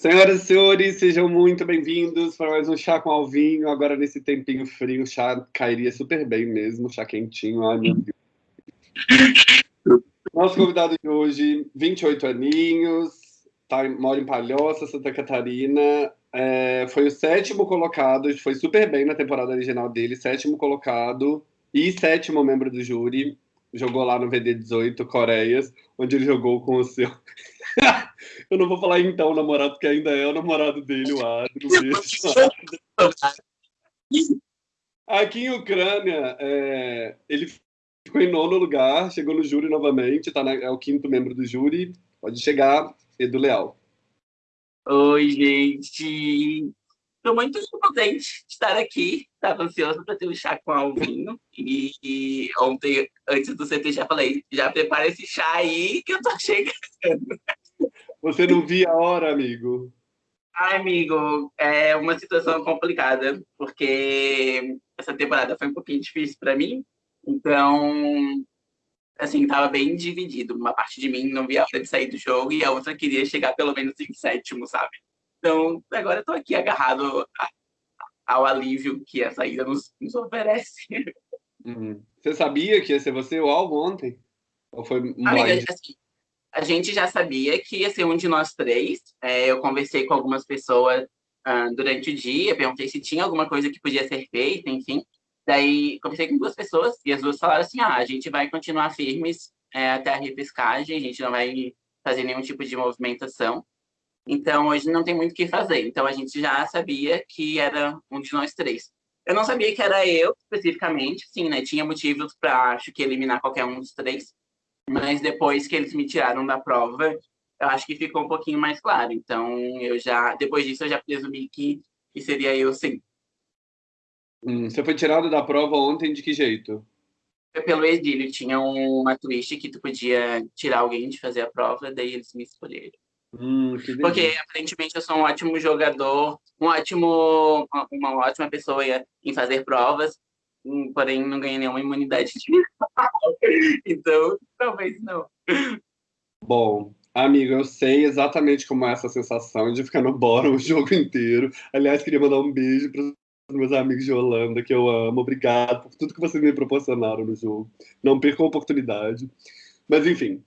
Senhoras e senhores, sejam muito bem-vindos para mais um Chá com Alvinho. Agora, nesse tempinho frio, o chá cairia super bem mesmo, chá quentinho. Ai, meu Deus. Nosso convidado de hoje, 28 aninhos, tá, mora em Palhoça, Santa Catarina. É, foi o sétimo colocado, foi super bem na temporada original dele, sétimo colocado e sétimo membro do júri. Jogou lá no VD18 Coreias, onde ele jogou com o seu eu não vou falar então namorado, porque ainda é o namorado dele, o Adro. Aqui em Ucrânia, é, ele ficou em nono lugar, chegou no júri novamente, tá na, é o quinto membro do júri. Pode chegar, Edu Leal. Oi, gente. Estou muito contente de estar aqui. Estava ansioso para ter um chá com Alvinho. E, e, ontem, antes do CT, já falei: já prepara esse chá aí que eu tô chegando. Você não via a hora, amigo? Ai, amigo, é uma situação complicada, porque essa temporada foi um pouquinho difícil para mim. Então, assim, tava bem dividido. Uma parte de mim não via a hora de sair do jogo e a outra queria chegar pelo menos em sétimo, sabe? Então, agora eu tô aqui agarrado ao alívio que a saída nos, nos oferece. Uhum. Você sabia que ia ser você o alvo ontem? Ou foi Amiga, assim, a gente já sabia que ia ser um de nós três. É, eu conversei com algumas pessoas uh, durante o dia, perguntei se tinha alguma coisa que podia ser feita, enfim. Daí, conversei com duas pessoas e as duas falaram assim, ah, a gente vai continuar firmes é, até a repescagem, a gente não vai fazer nenhum tipo de movimentação. Então, hoje não tem muito o que fazer. Então, a gente já sabia que era um de nós três. Eu não sabia que era eu, especificamente, sim, né? Tinha motivos para, acho que, eliminar qualquer um dos três. Mas depois que eles me tiraram da prova, eu acho que ficou um pouquinho mais claro. Então, eu já, depois disso, eu já presumi que, que seria eu, sim. Hum, você foi tirado da prova ontem de que jeito? Foi pelo exílio. Tinha uma twist que tu podia tirar alguém de fazer a prova, daí eles me escolheram. Hum, Porque aparentemente eu sou um ótimo jogador, um ótimo, uma ótima pessoa em fazer provas, porém não ganhei nenhuma imunidade. então, talvez não. Bom, amigo, eu sei exatamente como é essa sensação de ficar no bórum o jogo inteiro. Aliás, queria mandar um beijo para os meus amigos de Holanda, que eu amo. Obrigado por tudo que vocês me proporcionaram no jogo. Não percam a oportunidade. Mas, enfim,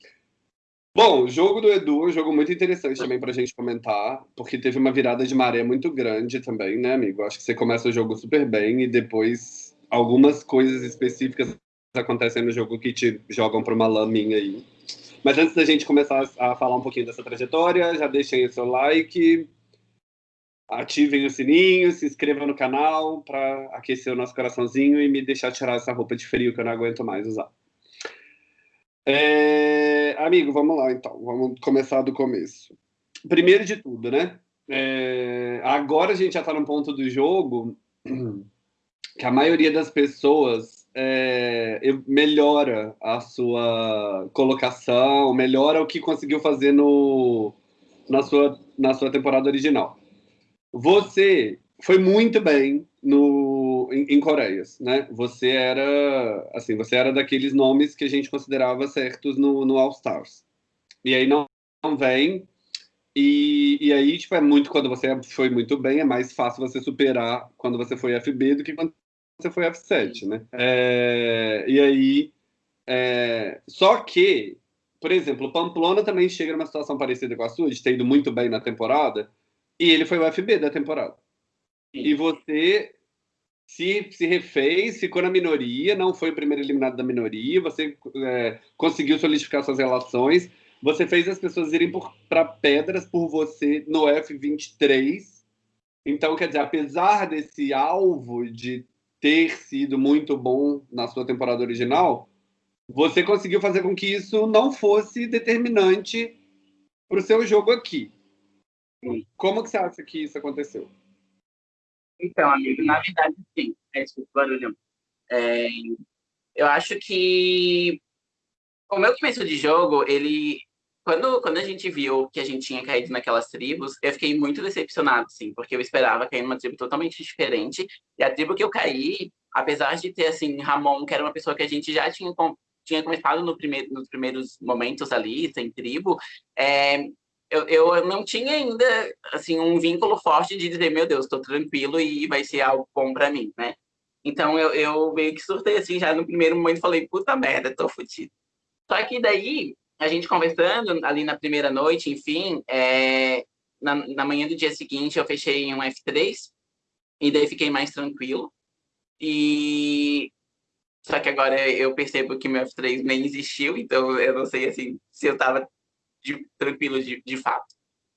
Bom, o jogo do Edu um jogo muito interessante também para a gente comentar, porque teve uma virada de maré muito grande também, né, amigo? Acho que você começa o jogo super bem e depois algumas coisas específicas acontecem no jogo que te jogam para uma laminha aí. Mas antes da gente começar a falar um pouquinho dessa trajetória, já deixem o seu like, ativem o sininho, se inscrevam no canal para aquecer o nosso coraçãozinho e me deixar tirar essa roupa de frio que eu não aguento mais usar. É, amigo, vamos lá então. Vamos começar do começo. Primeiro de tudo, né? É, agora a gente já está no ponto do jogo que a maioria das pessoas é, melhora a sua colocação, melhora o que conseguiu fazer no, na, sua, na sua temporada original. Você foi muito bem no, em, em Coreias, né? Você era, assim, você era daqueles nomes que a gente considerava certos no, no All Stars. E aí não, não vem, e, e aí, tipo, é muito, quando você foi muito bem, é mais fácil você superar quando você foi FB do que quando você foi F7, né? É, e aí, é, só que, por exemplo, o Pamplona também chega numa situação parecida com a sua, de ter ido muito bem na temporada, e ele foi o FB da temporada e você se, se refez, ficou na minoria, não foi o primeiro eliminado da minoria, você é, conseguiu solidificar suas relações, você fez as pessoas irem para pedras por você no F23. Então, quer dizer, apesar desse alvo de ter sido muito bom na sua temporada original, você conseguiu fazer com que isso não fosse determinante para o seu jogo aqui. Como que você acha que isso aconteceu? Então, amigo, na verdade, sim. É, desculpa, barulho. É, eu acho que o meu começo de jogo, ele... Quando, quando a gente viu que a gente tinha caído naquelas tribos, eu fiquei muito decepcionado, sim, porque eu esperava cair numa tribo totalmente diferente. E a tribo que eu caí, apesar de ter, assim, Ramon, que era uma pessoa que a gente já tinha, tinha começado no primeiro, nos primeiros momentos ali, sem tribo, é, eu, eu não tinha ainda assim um vínculo forte de dizer, meu Deus, estou tranquilo e vai ser algo bom para mim, né? Então eu, eu meio que surtei assim já no primeiro momento falei, puta merda, tô fudido. Só que daí, a gente conversando ali na primeira noite, enfim, é, na, na manhã do dia seguinte eu fechei em um F3 e daí fiquei mais tranquilo. E só que agora eu percebo que meu F3 nem existiu, então eu não sei assim se eu estava tranquilo de, de fato.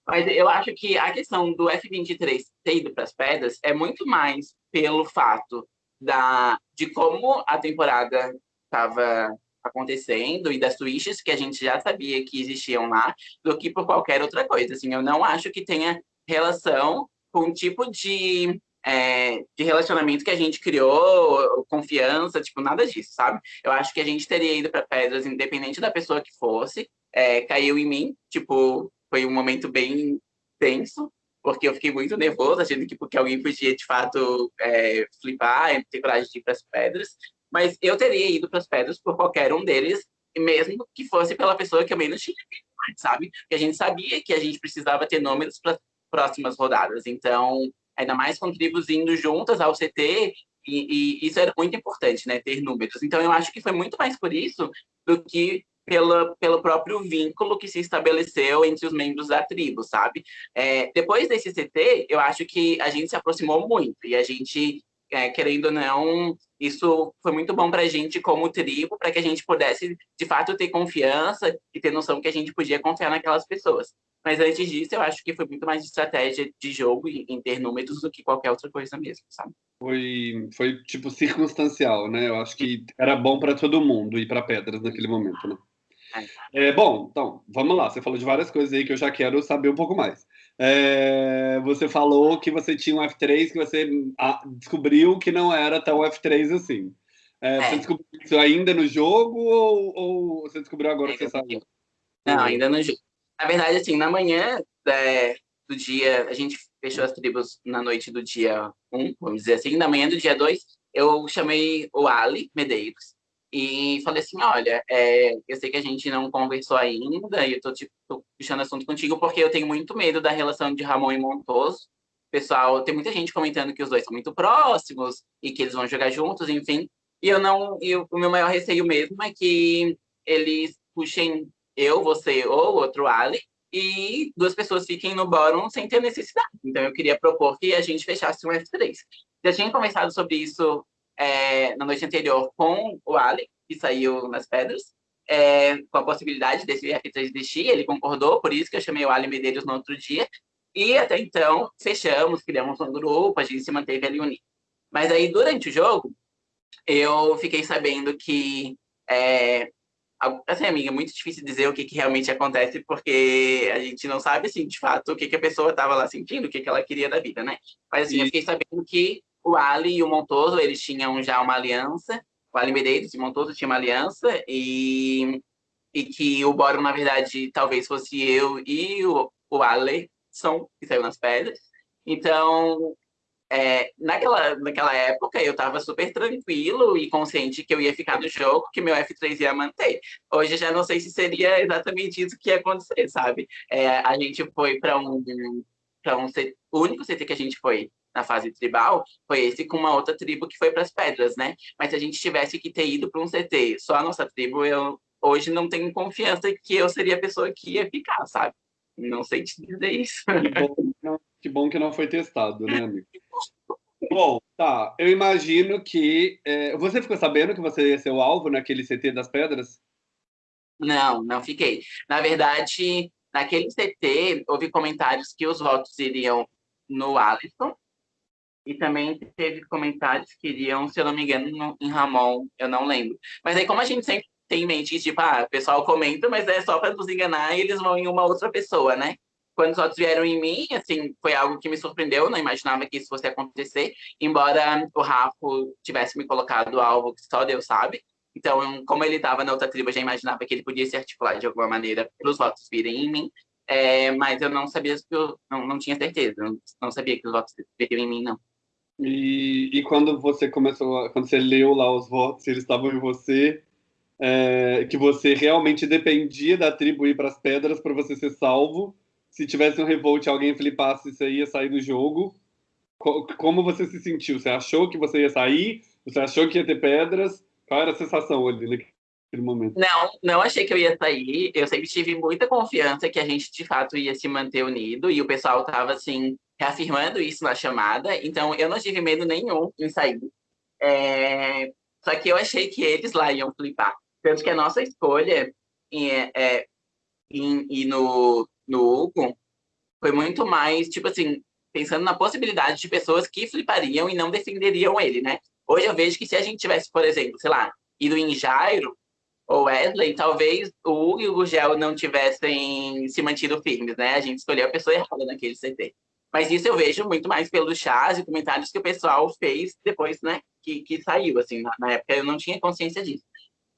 Mas eu acho que a questão do F23 ter ido para as pedras é muito mais pelo fato da, de como a temporada estava acontecendo e das twists que a gente já sabia que existiam lá, do que por qualquer outra coisa. Assim, eu não acho que tenha relação com o tipo de, é, de relacionamento que a gente criou, confiança, tipo, nada disso, sabe? Eu acho que a gente teria ido para Pedras, independente da pessoa que fosse, é, caiu em mim, tipo, foi um momento bem tenso, porque eu fiquei muito nervoso, achando que porque alguém podia, de fato, é, flipar, ter coragem de ir para as pedras, mas eu teria ido para as pedras por qualquer um deles, mesmo que fosse pela pessoa que eu menos tinha visto, sabe? Porque a gente sabia que a gente precisava ter números para as próximas rodadas, então, ainda mais com tribos indo juntas ao CT, e, e, isso era muito importante, né, ter números. Então, eu acho que foi muito mais por isso do que pela, pelo próprio vínculo que se estabeleceu entre os membros da tribo, sabe? É, depois desse CT, eu acho que a gente se aproximou muito e a gente, é, querendo ou não, isso foi muito bom para a gente como tribo, para que a gente pudesse, de fato, ter confiança e ter noção que a gente podia confiar naquelas pessoas. Mas antes disso, eu acho que foi muito mais estratégia de jogo em ter números do que qualquer outra coisa mesmo, sabe? Foi, foi tipo circunstancial, né? Eu acho que era bom para todo mundo ir para Pedras naquele momento, né? É, bom, então, vamos lá. Você falou de várias coisas aí que eu já quero saber um pouco mais. É, você falou que você tinha um F3 que você ah, descobriu que não era tão F3 assim. É, você é. descobriu isso ainda no jogo ou, ou você descobriu agora que você sabe? Não, ainda no jogo. Na verdade, assim, na manhã é, do dia, a gente fechou as tribos na noite do dia 1, vamos dizer assim. Na manhã do dia 2, eu chamei o Ali Medeiros e falei assim, olha, é, eu sei que a gente não conversou ainda, e eu tô, tipo, tô puxando assunto contigo porque eu tenho muito medo da relação de Ramon e Montoso. Pessoal, tem muita gente comentando que os dois são muito próximos e que eles vão jogar juntos, enfim. E eu não, e o meu maior receio mesmo é que eles puxem eu, você ou outro Ali e duas pessoas fiquem no bórum sem ter necessidade. Então eu queria propor que a gente fechasse um F3. Já tinha conversado sobre isso é, na noite anterior com o Ali, que saiu nas pedras, é, com a possibilidade desse F3 existir, ele concordou, por isso que eu chamei o Ali Medeiros no outro dia, e até então fechamos, criamos um grupo, a gente se manteve ali unido. Mas aí, durante o jogo, eu fiquei sabendo que é, assim, amiga, é muito difícil dizer o que, que, realmente acontece, porque a gente não sabe, assim, de fato, o que, que a pessoa estava lá sentindo, o que, que ela queria da vida, né? Mas, assim, e... eu fiquei sabendo que o Ali e o Montoso, eles tinham já uma aliança, o Ali Medeiros e o Montoso tinham uma aliança, e, e que o Boro, na verdade, talvez fosse eu e o, o Alisson, que saiu nas pedras. Então, é, naquela, naquela época, eu estava super tranquilo e consciente que eu ia ficar no jogo, que meu F3 ia manter. Hoje, já não sei se seria exatamente isso que ia acontecer, sabe? É, a gente foi para um, pra um... Único CT que a gente foi na fase tribal foi esse com uma outra tribo que foi para as pedras, né? Mas se a gente tivesse que ter ido para um CT, só a nossa tribo, eu hoje não tenho confiança que eu seria a pessoa que ia ficar, sabe? Não sei te dizer isso. Que bom, que, bom que não foi testado, né, amigo? Bom, tá. Eu imagino que. É, você ficou sabendo que você ia ser o alvo naquele CT das pedras? Não, não fiquei. Na verdade, naquele CT, houve comentários que os votos iriam no Alisson e também teve comentários que iriam, se eu não me engano, no, em Ramon, eu não lembro. Mas aí, como a gente sempre tem em mente tipo, ah, o pessoal comenta, mas é só para nos enganar e eles vão em uma outra pessoa, né? Quando os outros vieram em mim, assim, foi algo que me surpreendeu, não imaginava que isso fosse acontecer, embora o Rafa tivesse me colocado alvo que só Deus sabe. Então, como ele estava na outra tribo, eu já imaginava que ele podia se articular de alguma maneira para os votos virem em mim, é, mas eu não sabia, eu não, não tinha certeza, não, não sabia que os votos viriam em mim, não. E, e quando você começou, quando você leu lá os votos, eles estavam em você, é, que você realmente dependia da tribo ir para as pedras para você ser salvo. se tivesse um revolt alguém flipasse, você ia sair do jogo. Como você se sentiu? Você achou que você ia sair? Você achou que ia ter pedras? Qual era a sensação ali naquele momento? Não, não achei que eu ia sair. Eu sempre tive muita confiança que a gente de fato ia se manter unido e o pessoal estava assim reafirmando isso na chamada. Então eu não tive medo nenhum em sair. É... Só que eu achei que eles lá iam flipar. Tanto que a nossa escolha em, é, em, em no, no Hugo foi muito mais, tipo assim, pensando na possibilidade de pessoas que flipariam e não defenderiam ele, né? Hoje eu vejo que se a gente tivesse, por exemplo, sei lá, ido em Jairo ou Wesley, talvez o Hugo e o Gugel não tivessem se mantido firmes, né? A gente escolheu a pessoa errada naquele CT. Mas isso eu vejo muito mais pelos chás e comentários que o pessoal fez depois, né? Que, que saiu, assim, na, na época eu não tinha consciência disso.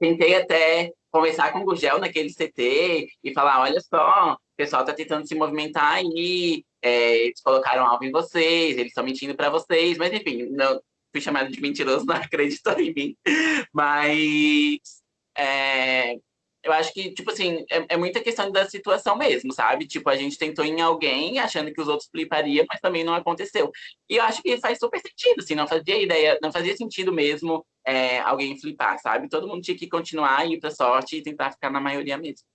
Tentei até conversar com o Gugel naquele CT e falar, olha só, o pessoal está tentando se movimentar aí, é, eles colocaram algo em vocês, eles estão mentindo para vocês, mas enfim, não, fui chamado de mentiroso, não acreditou em mim. Mas é, eu acho que, tipo assim, é, é, muita questão da situação mesmo, sabe? Tipo, a gente tentou em alguém achando que os outros flipariam, mas também não aconteceu. E eu acho que faz super sentido, assim, não fazia ideia, não fazia sentido mesmo é, alguém flipar, sabe? Todo mundo tinha que continuar, ir pra sorte e tentar ficar na maioria mesmo.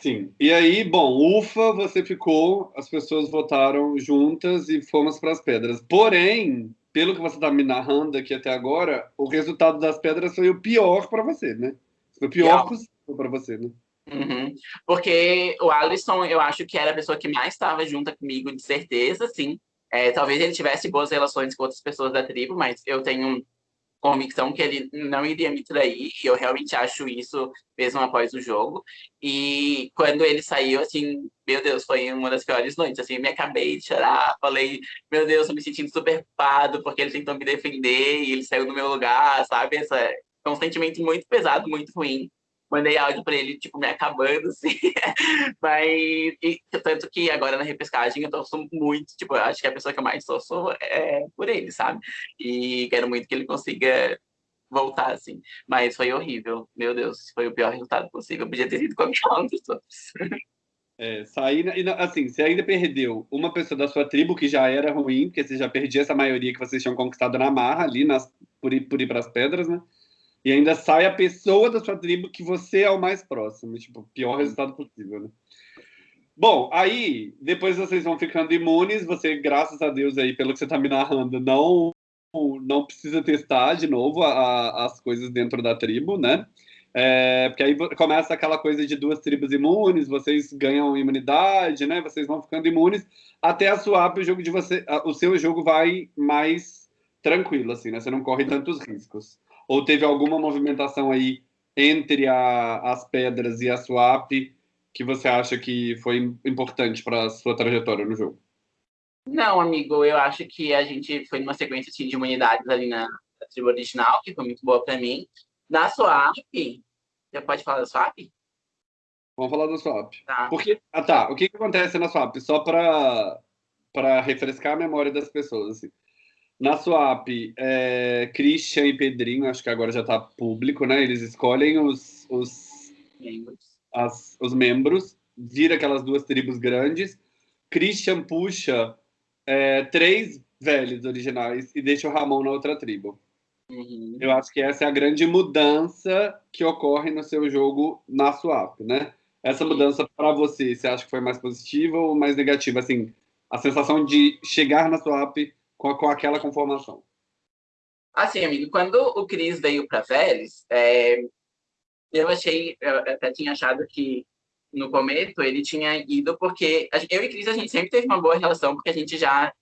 Sim. E aí, bom, ufa, você ficou, as pessoas votaram juntas e fomos para as pedras. Porém, pelo que você está me narrando aqui até agora, o resultado das pedras foi o pior para você, né? Foi o pior possível para você, né? Uhum. Porque o Alisson, eu acho que era a pessoa que mais estava junto comigo, de certeza, sim. É, talvez ele tivesse boas relações com outras pessoas da tribo, mas eu tenho convicção que ele não iria me trair, e eu realmente acho isso mesmo após o jogo. E quando ele saiu, assim, meu Deus, foi uma das piores noites, assim, me acabei de chorar, falei, meu Deus, tô me sentindo super culpado, porque ele tentou me defender e ele saiu do meu lugar, sabe? Essa, é um sentimento muito pesado, muito ruim mandei áudio para ele, tipo, me acabando, assim. Mas, e, tanto que agora na repescagem eu torço muito, tipo, acho que a pessoa que eu mais torço é por ele, sabe? E quero muito que ele consiga voltar, assim. Mas foi horrível, meu Deus, foi o pior resultado possível. Eu podia ter sido qualquer um dos outros. É, sair, assim, você ainda perdeu uma pessoa da sua tribo, que já era ruim, porque você já perdia essa maioria que vocês tinham conquistado na marra ali, nas, por ir para as pedras, né? E ainda sai a pessoa da sua tribo que você é o mais próximo. Tipo, pior resultado possível, né? Bom, aí, depois vocês vão ficando imunes, você, graças a Deus aí, pelo que você está me narrando, não não precisa testar de novo a, a, as coisas dentro da tribo, né? É, porque aí começa aquela coisa de duas tribos imunes, vocês ganham imunidade, né? Vocês vão ficando imunes até a swap, o jogo de você, o seu jogo vai mais tranquilo, assim, né? Você não corre tantos riscos. Ou teve alguma movimentação aí entre a, as pedras e a swap que você acha que foi importante para a sua trajetória no jogo? Não, amigo, eu acho que a gente foi numa sequência assim, de imunidades ali na, na tribo original, que foi muito boa para mim. Na swap, já pode falar da swap? Vamos falar da swap. Tá. Porque, ah, tá. O que, que acontece na swap? Só para refrescar a memória das pessoas. Assim. Na Swap, é, Christian e Pedrinho, acho que agora já está público, né? Eles escolhem os, os, membros. As, os membros, vira aquelas duas tribos grandes. Christian puxa é, três velhos originais e deixa o Ramon na outra tribo. Uhum. Eu acho que essa é a grande mudança que ocorre no seu jogo na Swap, né? Essa mudança para você, você acha que foi mais positiva ou mais negativa? Assim, a sensação de chegar na Swap com, com aquela conformação? Assim, amigo, quando o Cris veio para Vélez, é, eu achei, eu até tinha achado que no começo ele tinha ido porque eu e Cris a gente sempre teve uma boa relação porque a gente já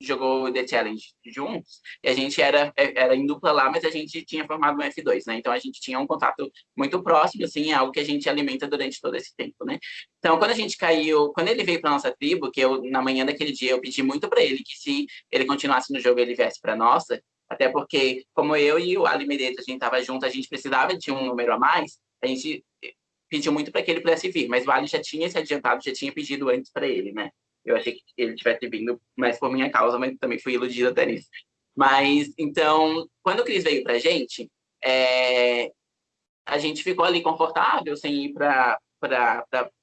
jogou The Challenge juntos, e a gente era, era em dupla lá, mas a gente tinha formado um F2, né? Então a gente tinha um contato muito próximo, assim, é algo que a gente alimenta durante todo esse tempo, né? Então quando a gente caiu, quando ele veio para nossa tribo, que eu na manhã daquele dia eu pedi muito para ele que se ele continuasse no jogo ele viesse para nossa, até porque como eu e o Ali Medeiros a gente tava junto, a gente precisava de um número a mais, a gente pediu muito para que ele pudesse vir, mas o Ali já tinha se adiantado, já tinha pedido antes para ele, né? Eu achei que ele tivesse vindo mais por minha causa, mas também fui iludida até nisso. Mas, então, quando o Cris veio pra gente, é, a gente ficou ali confortável, sem ir para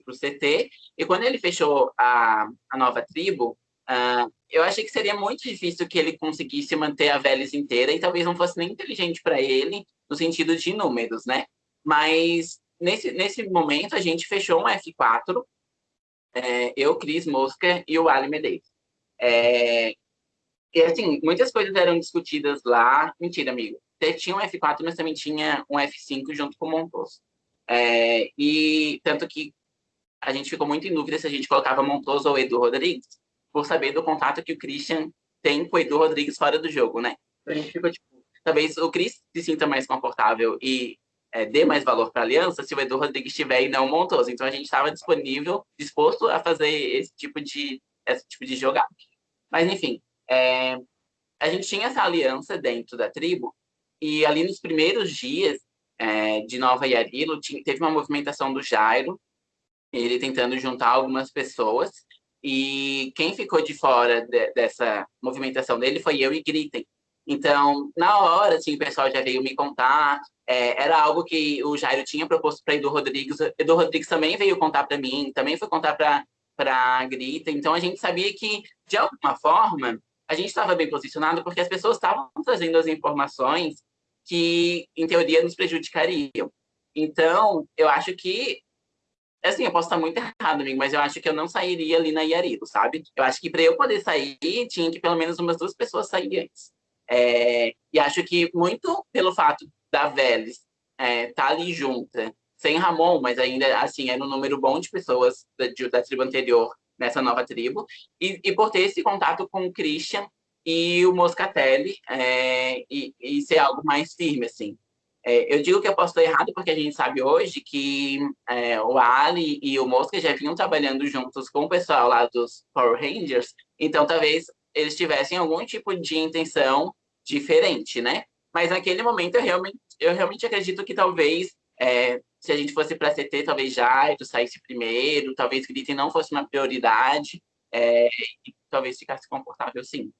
o CT. E quando ele fechou a, a nova tribo, uh, eu achei que seria muito difícil que ele conseguisse manter a Velis inteira e talvez não fosse nem inteligente para ele no sentido de números, né? Mas nesse, nesse momento a gente fechou um F4, é, eu, Cris Mosca e o Ali Medeiros. É, e assim, muitas coisas eram discutidas lá. Mentira, amigo. Tinha um F4, mas também tinha um F5 junto com o Montoso. É, e tanto que a gente ficou muito em dúvida se a gente colocava Montoso ou Edu Rodrigues, por saber do contato que o Christian tem com o Edu Rodrigues fora do jogo, né? Então a gente ficou tipo, talvez o Chris se sinta mais confortável e é, dê mais valor para a aliança se o Edu Rodrigues estiver e não Montoso. Então a gente estava disponível, disposto a fazer esse tipo de, esse tipo de jogada. Mas enfim, é, a gente tinha essa aliança dentro da tribo e ali nos primeiros dias é, de Nova Yarilo tinha, teve uma movimentação do Jairo, ele tentando juntar algumas pessoas e quem ficou de fora de, dessa movimentação dele foi eu e Gritten. Então, na hora, assim, o pessoal já veio me contar. É, era algo que o Jairo tinha proposto para Edu Rodrigues. Edu Rodrigues também veio contar para mim, também foi contar para a Grita. Então, a gente sabia que, de alguma forma, a gente estava bem posicionado porque as pessoas estavam trazendo as informações que, em teoria, nos prejudicariam. Então, eu acho que assim, eu posso estar muito errado, amigo, mas eu acho que eu não sairia ali na Iarito, sabe? Eu acho que para eu poder sair, tinha que pelo menos umas duas pessoas saírem antes. É, e acho que muito pelo fato da Vélez é, tá ali junta, sem Ramon, mas ainda assim é um número bom de pessoas da, de, da tribo anterior nessa nova tribo, e, e, por ter esse contato com o Christian e o Moscatelli, é, e, e, ser algo mais firme, assim. É, eu digo que eu posso estar errado porque a gente sabe hoje que é, o Ali e o Mosca já vinham trabalhando juntos com o pessoal lá dos Power Rangers, então talvez eles tivessem algum tipo de intenção diferente, né? Mas naquele momento eu realmente, eu realmente acredito que talvez é, se a gente fosse para CT, talvez Jairo saísse primeiro, talvez Gritem não fosse uma prioridade, é, e talvez ficasse confortável sim.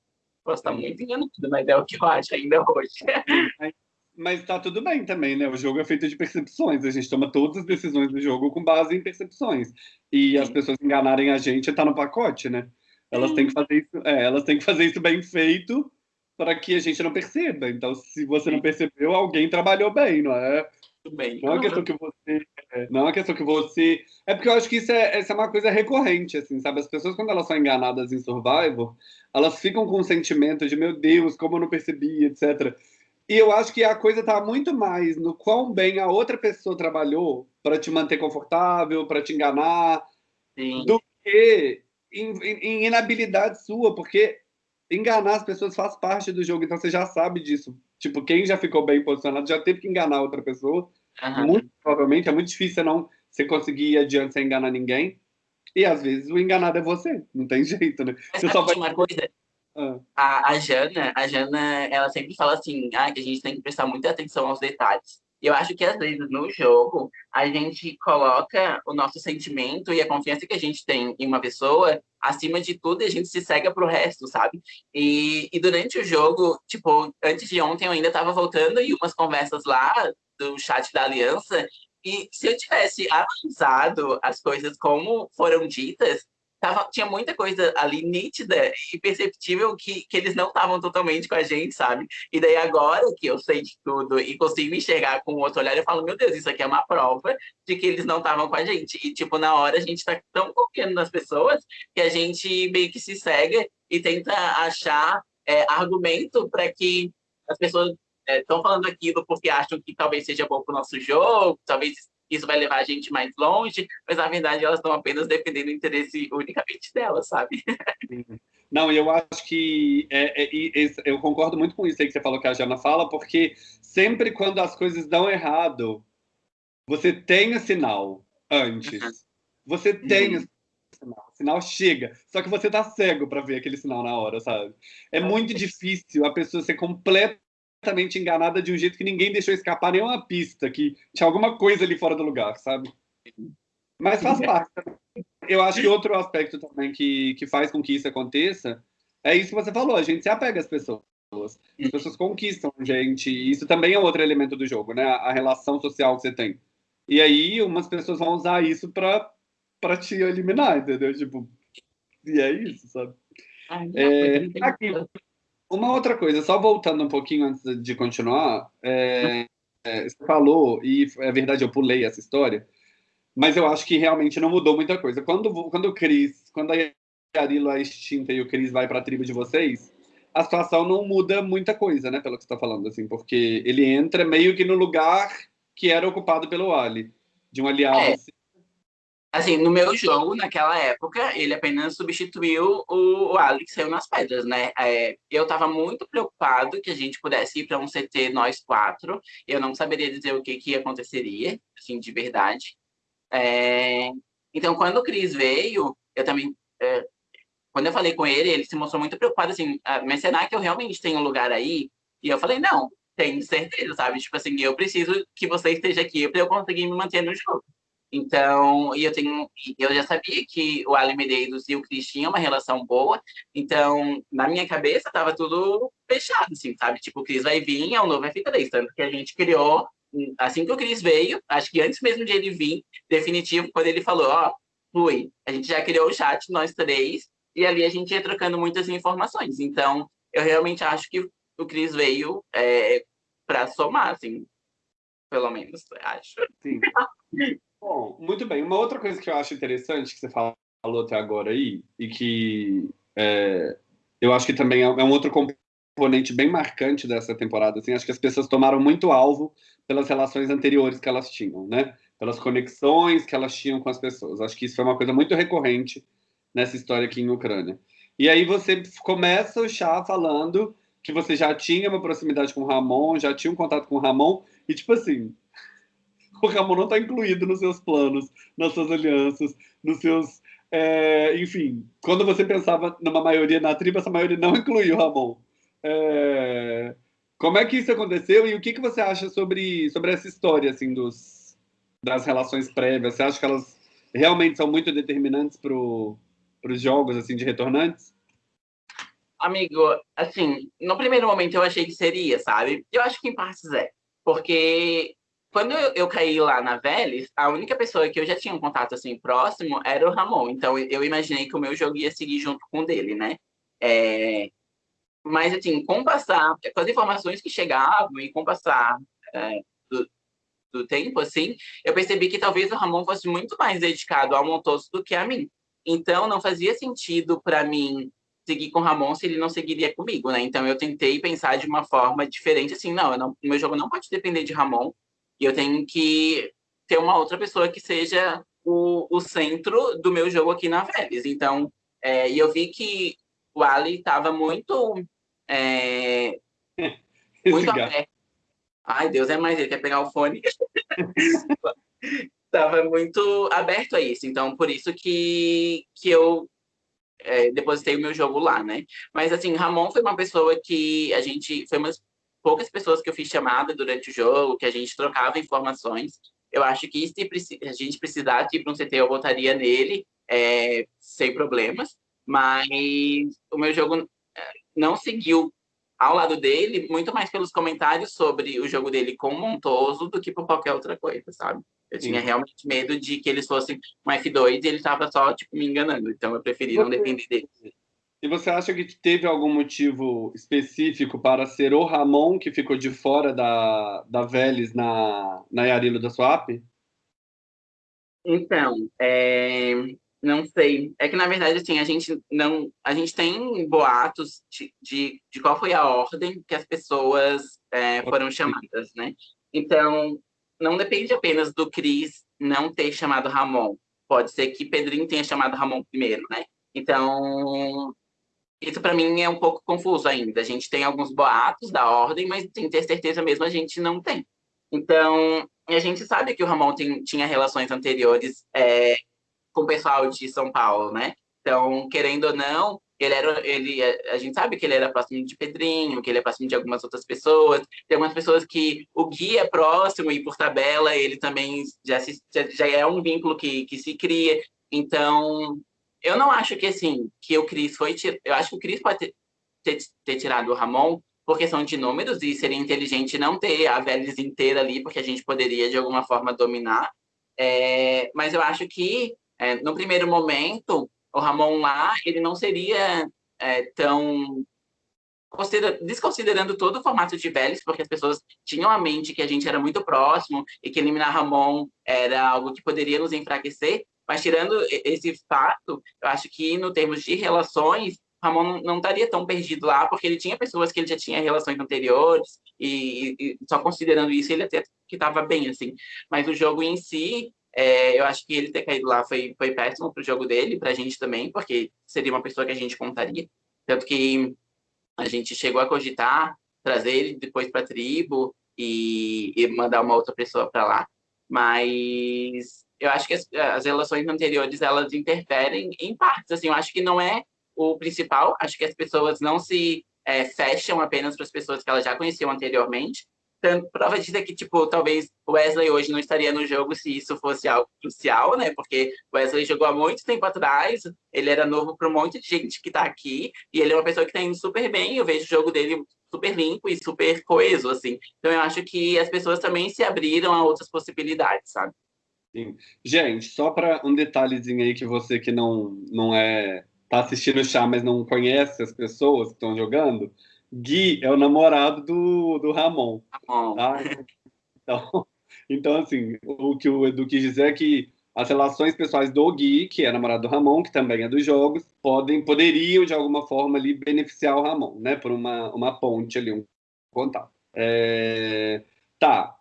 Posso estar muito enganado, mas é o que eu acho ainda hoje. Mas está tudo bem também, né? O jogo é feito de percepções. A gente toma todas as decisões do jogo com base em percepções. E Sim. as pessoas enganarem a gente está no pacote, né? Elas têm que fazer isso, é, elas têm que fazer isso bem feito para que a gente não perceba. Então, se você não percebeu, alguém trabalhou bem, não é? Bem. Não é uma questão que você, é, não é uma questão que você, é porque eu acho que isso é, essa é uma coisa recorrente, assim, sabe? As pessoas quando elas são enganadas em Survivor, elas ficam com um sentimento de meu Deus, como eu não percebi, etc. E eu acho que a coisa está muito mais no quão bem a outra pessoa trabalhou para te manter confortável, para te enganar, Sim. do que em, em, inabilidade sua, porque enganar as pessoas faz parte do jogo, então você já sabe disso. Tipo, quem já ficou bem posicionado já teve que enganar outra pessoa. Uhum. Muito provavelmente é muito difícil não você conseguir ir adiante sem enganar ninguém. E às vezes o enganado é você, não tem jeito, né? Mas você só vai... uma coisa? Ah. A, a Jana, a Jana, ela sempre fala assim, ah, que a gente tem que prestar muita atenção aos detalhes. Eu acho que às vezes no jogo a gente coloca o nosso sentimento e a confiança que a gente tem em uma pessoa acima de tudo e a gente se cega pro resto, sabe? E, e durante o jogo, tipo, antes de ontem eu ainda estava voltando e umas conversas lá do chat da Aliança e se eu tivesse analisado as coisas como foram ditas, tava, tinha muita coisa ali nítida e perceptível que, que eles não estavam totalmente com a gente, sabe? E daí agora que eu sei de tudo e consigo enxergar com outro olhar, eu falo, meu Deus, isso aqui é uma prova de que eles não estavam com a gente. E, tipo, na hora a gente tá tão confiando nas pessoas que a gente meio que se cega e tenta achar é, argumento para que as pessoas estão é, falando aquilo porque acham que talvez seja bom para o nosso jogo, talvez isso vai levar a gente mais longe, mas na verdade elas estão apenas dependendo do interesse unicamente delas, sabe? Não, eu acho que é, é, eu concordo muito com isso aí que você falou que a Jana fala, porque sempre quando as coisas dão errado, você tem o sinal antes. Uhum. Você tem uhum. o sinal, o sinal chega, só que você tá cego para ver aquele sinal na hora, sabe? É muito difícil a pessoa ser completa completamente enganada de um jeito que ninguém deixou escapar nenhuma pista, que tinha alguma coisa ali fora do lugar, sabe? Mas faz parte. Eu acho que outro aspecto também que, que faz com que isso aconteça é isso que você falou, a gente se apega às pessoas. As pessoas conquistam gente, e isso também é outro elemento do jogo, né? A relação social que você tem. E aí umas pessoas vão usar isso pra, pra te eliminar, entendeu? Tipo, e é isso, sabe? Ai, É, aqui, uma outra coisa, só voltando um pouquinho antes de continuar, é, é, você falou, e é verdade, eu pulei essa história, mas eu acho que realmente não mudou muita coisa. Quando, quando o Cris, quando a Yarila é extinta e o Cris vai para a tribo de vocês, a situação não muda muita coisa, né, pelo que você está falando, assim, porque ele entra meio que no lugar que era ocupado pelo Ali, de um aliado. É. assim. No meu jogo, naquela época, ele apenas substituiu o, o que saiu nas pedras, né? É, eu tava muito preocupado que a gente pudesse ir para um CT nós quatro. Eu não saberia dizer o que que aconteceria, assim, de verdade. É, então, quando o Cris veio, eu também... é, quando eu falei com ele, ele se mostrou muito preocupado, assim, "Ah, mas será que eu realmente tenho um lugar aí? E eu falei, não, tenho certeza, sabe? Tipo assim, eu preciso que você esteja aqui para eu conseguir me manter no jogo. Então, e eu tenho, eu já sabia que o Ali Medeiros e o Cris tinham uma relação boa, então, na minha cabeça, tava tudo fechado, assim, sabe? Tipo, o Cris vai vir, é o novo F3, tanto que a gente criou, assim que o Cris veio, acho que antes mesmo de ele vir, definitivo, quando ele falou, ó, fui, a gente já criou o chat, nós três, e ali a gente ia trocando muitas informações. Então, eu realmente acho que o Cris veio é, para somar, assim, pelo menos, acho. Sim. Bom, muito bem. Uma outra coisa que eu acho interessante que você falou até agora aí, e que é, eu acho que também é um outro componente bem marcante dessa temporada, assim, acho que as pessoas tomaram muito alvo pelas relações anteriores que elas tinham, né? Pelas conexões que elas tinham com as pessoas. Acho que isso foi uma coisa muito recorrente nessa história aqui em Ucrânia. E aí você começa o chá falando que você já tinha uma proximidade com o Ramon, já tinha um contato com o Ramon, e tipo assim, o Ramon não está incluído nos seus planos, nas suas alianças, nos seus. é, enfim, quando você pensava numa maioria na tribo, essa maioria não incluiu o Ramon. É, como é que isso aconteceu e o que, que você acha sobre, sobre essa história assim, dos, das relações prévias? Você acha que elas realmente são muito determinantes para os jogos assim, de retornantes? Amigo, assim, no primeiro momento eu achei que seria, sabe? Eu acho que em partes é. Porque quando eu, eu caí lá na Vélez, a única pessoa que eu já tinha um contato assim próximo era o Ramon. Então eu imaginei que o meu jogo ia seguir junto com o dele, né? É... Mas, assim, com passar, com as informações que chegavam e com passar é, do, do tempo, assim, eu percebi que talvez o Ramon fosse muito mais dedicado ao Montoso do que a mim. Então, não fazia sentido para mim seguir com o Ramon se ele não seguiria comigo, né? Então eu tentei pensar de uma forma diferente, assim, não o meu jogo não pode depender de Ramon, e eu tenho que ter uma outra pessoa que seja o, o centro do meu jogo aqui na Vélez. Então, é, e eu vi que o Ali estava muito é, muito aberto. Ai, Deus é mais, ele quer pegar o fone. Estava muito aberto a isso, então por isso que, que eu é, depositei o meu jogo lá, né? Mas assim, Ramon foi uma pessoa que a gente foi umas poucas pessoas que eu fiz chamada durante o jogo, que a gente trocava informações. Eu acho que se a gente precisasse ir para um CT, eu votaria nele, é, sem problemas. Mas o meu jogo é, não seguiu ao lado dele, muito mais pelos comentários sobre o jogo dele com o Montoso do que por qualquer outra coisa, sabe? Eu Sim. tinha realmente medo de que eles fossem um F2 e ele estava só, tipo, me enganando. Então eu preferi não depender dele. E você acha que teve algum motivo específico para ser o Ramon que ficou de fora da, da Vélez na, na Yarilo da Swap? Então, é, não sei. É que, na verdade, assim, a gente não... A gente tem boatos de, de, de qual foi a ordem que as pessoas é, foram chamadas, né? Então, não depende apenas do Cris não ter chamado Ramon. Pode ser que Pedrinho tenha chamado Ramon primeiro, né? Então, isso para mim é um pouco confuso ainda. A gente tem alguns boatos da ordem, mas sem ter certeza mesmo a gente não tem. Então, a gente sabe que o Ramon tem, tinha relações anteriores é, com o pessoal de São Paulo, né? Então, querendo ou não, ele era, ele, a gente sabe que ele era próximo de Pedrinho, que ele é próximo de algumas outras pessoas. Tem algumas pessoas que o Gui é próximo e por tabela ele também já, se, já, já é um vínculo que, que se cria. Então, eu não acho que assim que o Cris foi eu acho que o Cris pode ter, ter, ter tirado o Ramon por questão de números, e seria inteligente não ter a Vélez inteira ali, porque a gente poderia, de alguma forma, dominar. É, mas eu acho que, é, no primeiro momento, o Ramon lá, ele não seria é, tão desconsiderando todo o formato de Vélez, porque as pessoas tinham a mente que a gente era muito próximo e que eliminar Ramon era algo que poderia nos enfraquecer, mas tirando esse fato, eu acho que no termos de relações, Ramon não estaria tão perdido lá, porque ele tinha pessoas que ele já tinha relações anteriores, e, e só considerando isso, ele até que estava bem, assim. Mas o jogo em si, é, eu acho que ele ter caído lá foi, foi péssimo para o jogo dele, para a gente também, porque seria uma pessoa que a gente contaria. Tanto que a gente chegou a cogitar trazer ele depois para a tribo e, e, mandar uma outra pessoa para lá, mas eu acho que as, as, relações anteriores elas interferem em partes. Assim, eu acho que não é o principal. Acho que as pessoas não se é, fecham apenas para as pessoas que elas já conheciam anteriormente, tanto, prova disso é que, tipo, talvez Wesley hoje não estaria no jogo se isso fosse algo crucial, né? Porque Wesley jogou há muito tempo atrás, ele era novo para um monte de gente que está aqui, e ele é uma pessoa que está indo super bem, eu vejo o jogo dele super limpo e super coeso, assim. Então eu acho que as pessoas também se abriram a outras possibilidades, sabe? Sim. Gente, só para um detalhezinho aí que você que não, não é... tá assistindo o chá, mas não conhece as pessoas que estão jogando, Gui é o namorado do, do Ramon. Ramon. Tá? Então, então, assim, o que o Edu quis dizer é que as relações pessoais do Gui, que é namorado do Ramon, que também é dos jogos, podem, poderiam, de alguma forma, ali, beneficiar o Ramon, né? Por uma, uma ponte ali, um contato. É... Tá.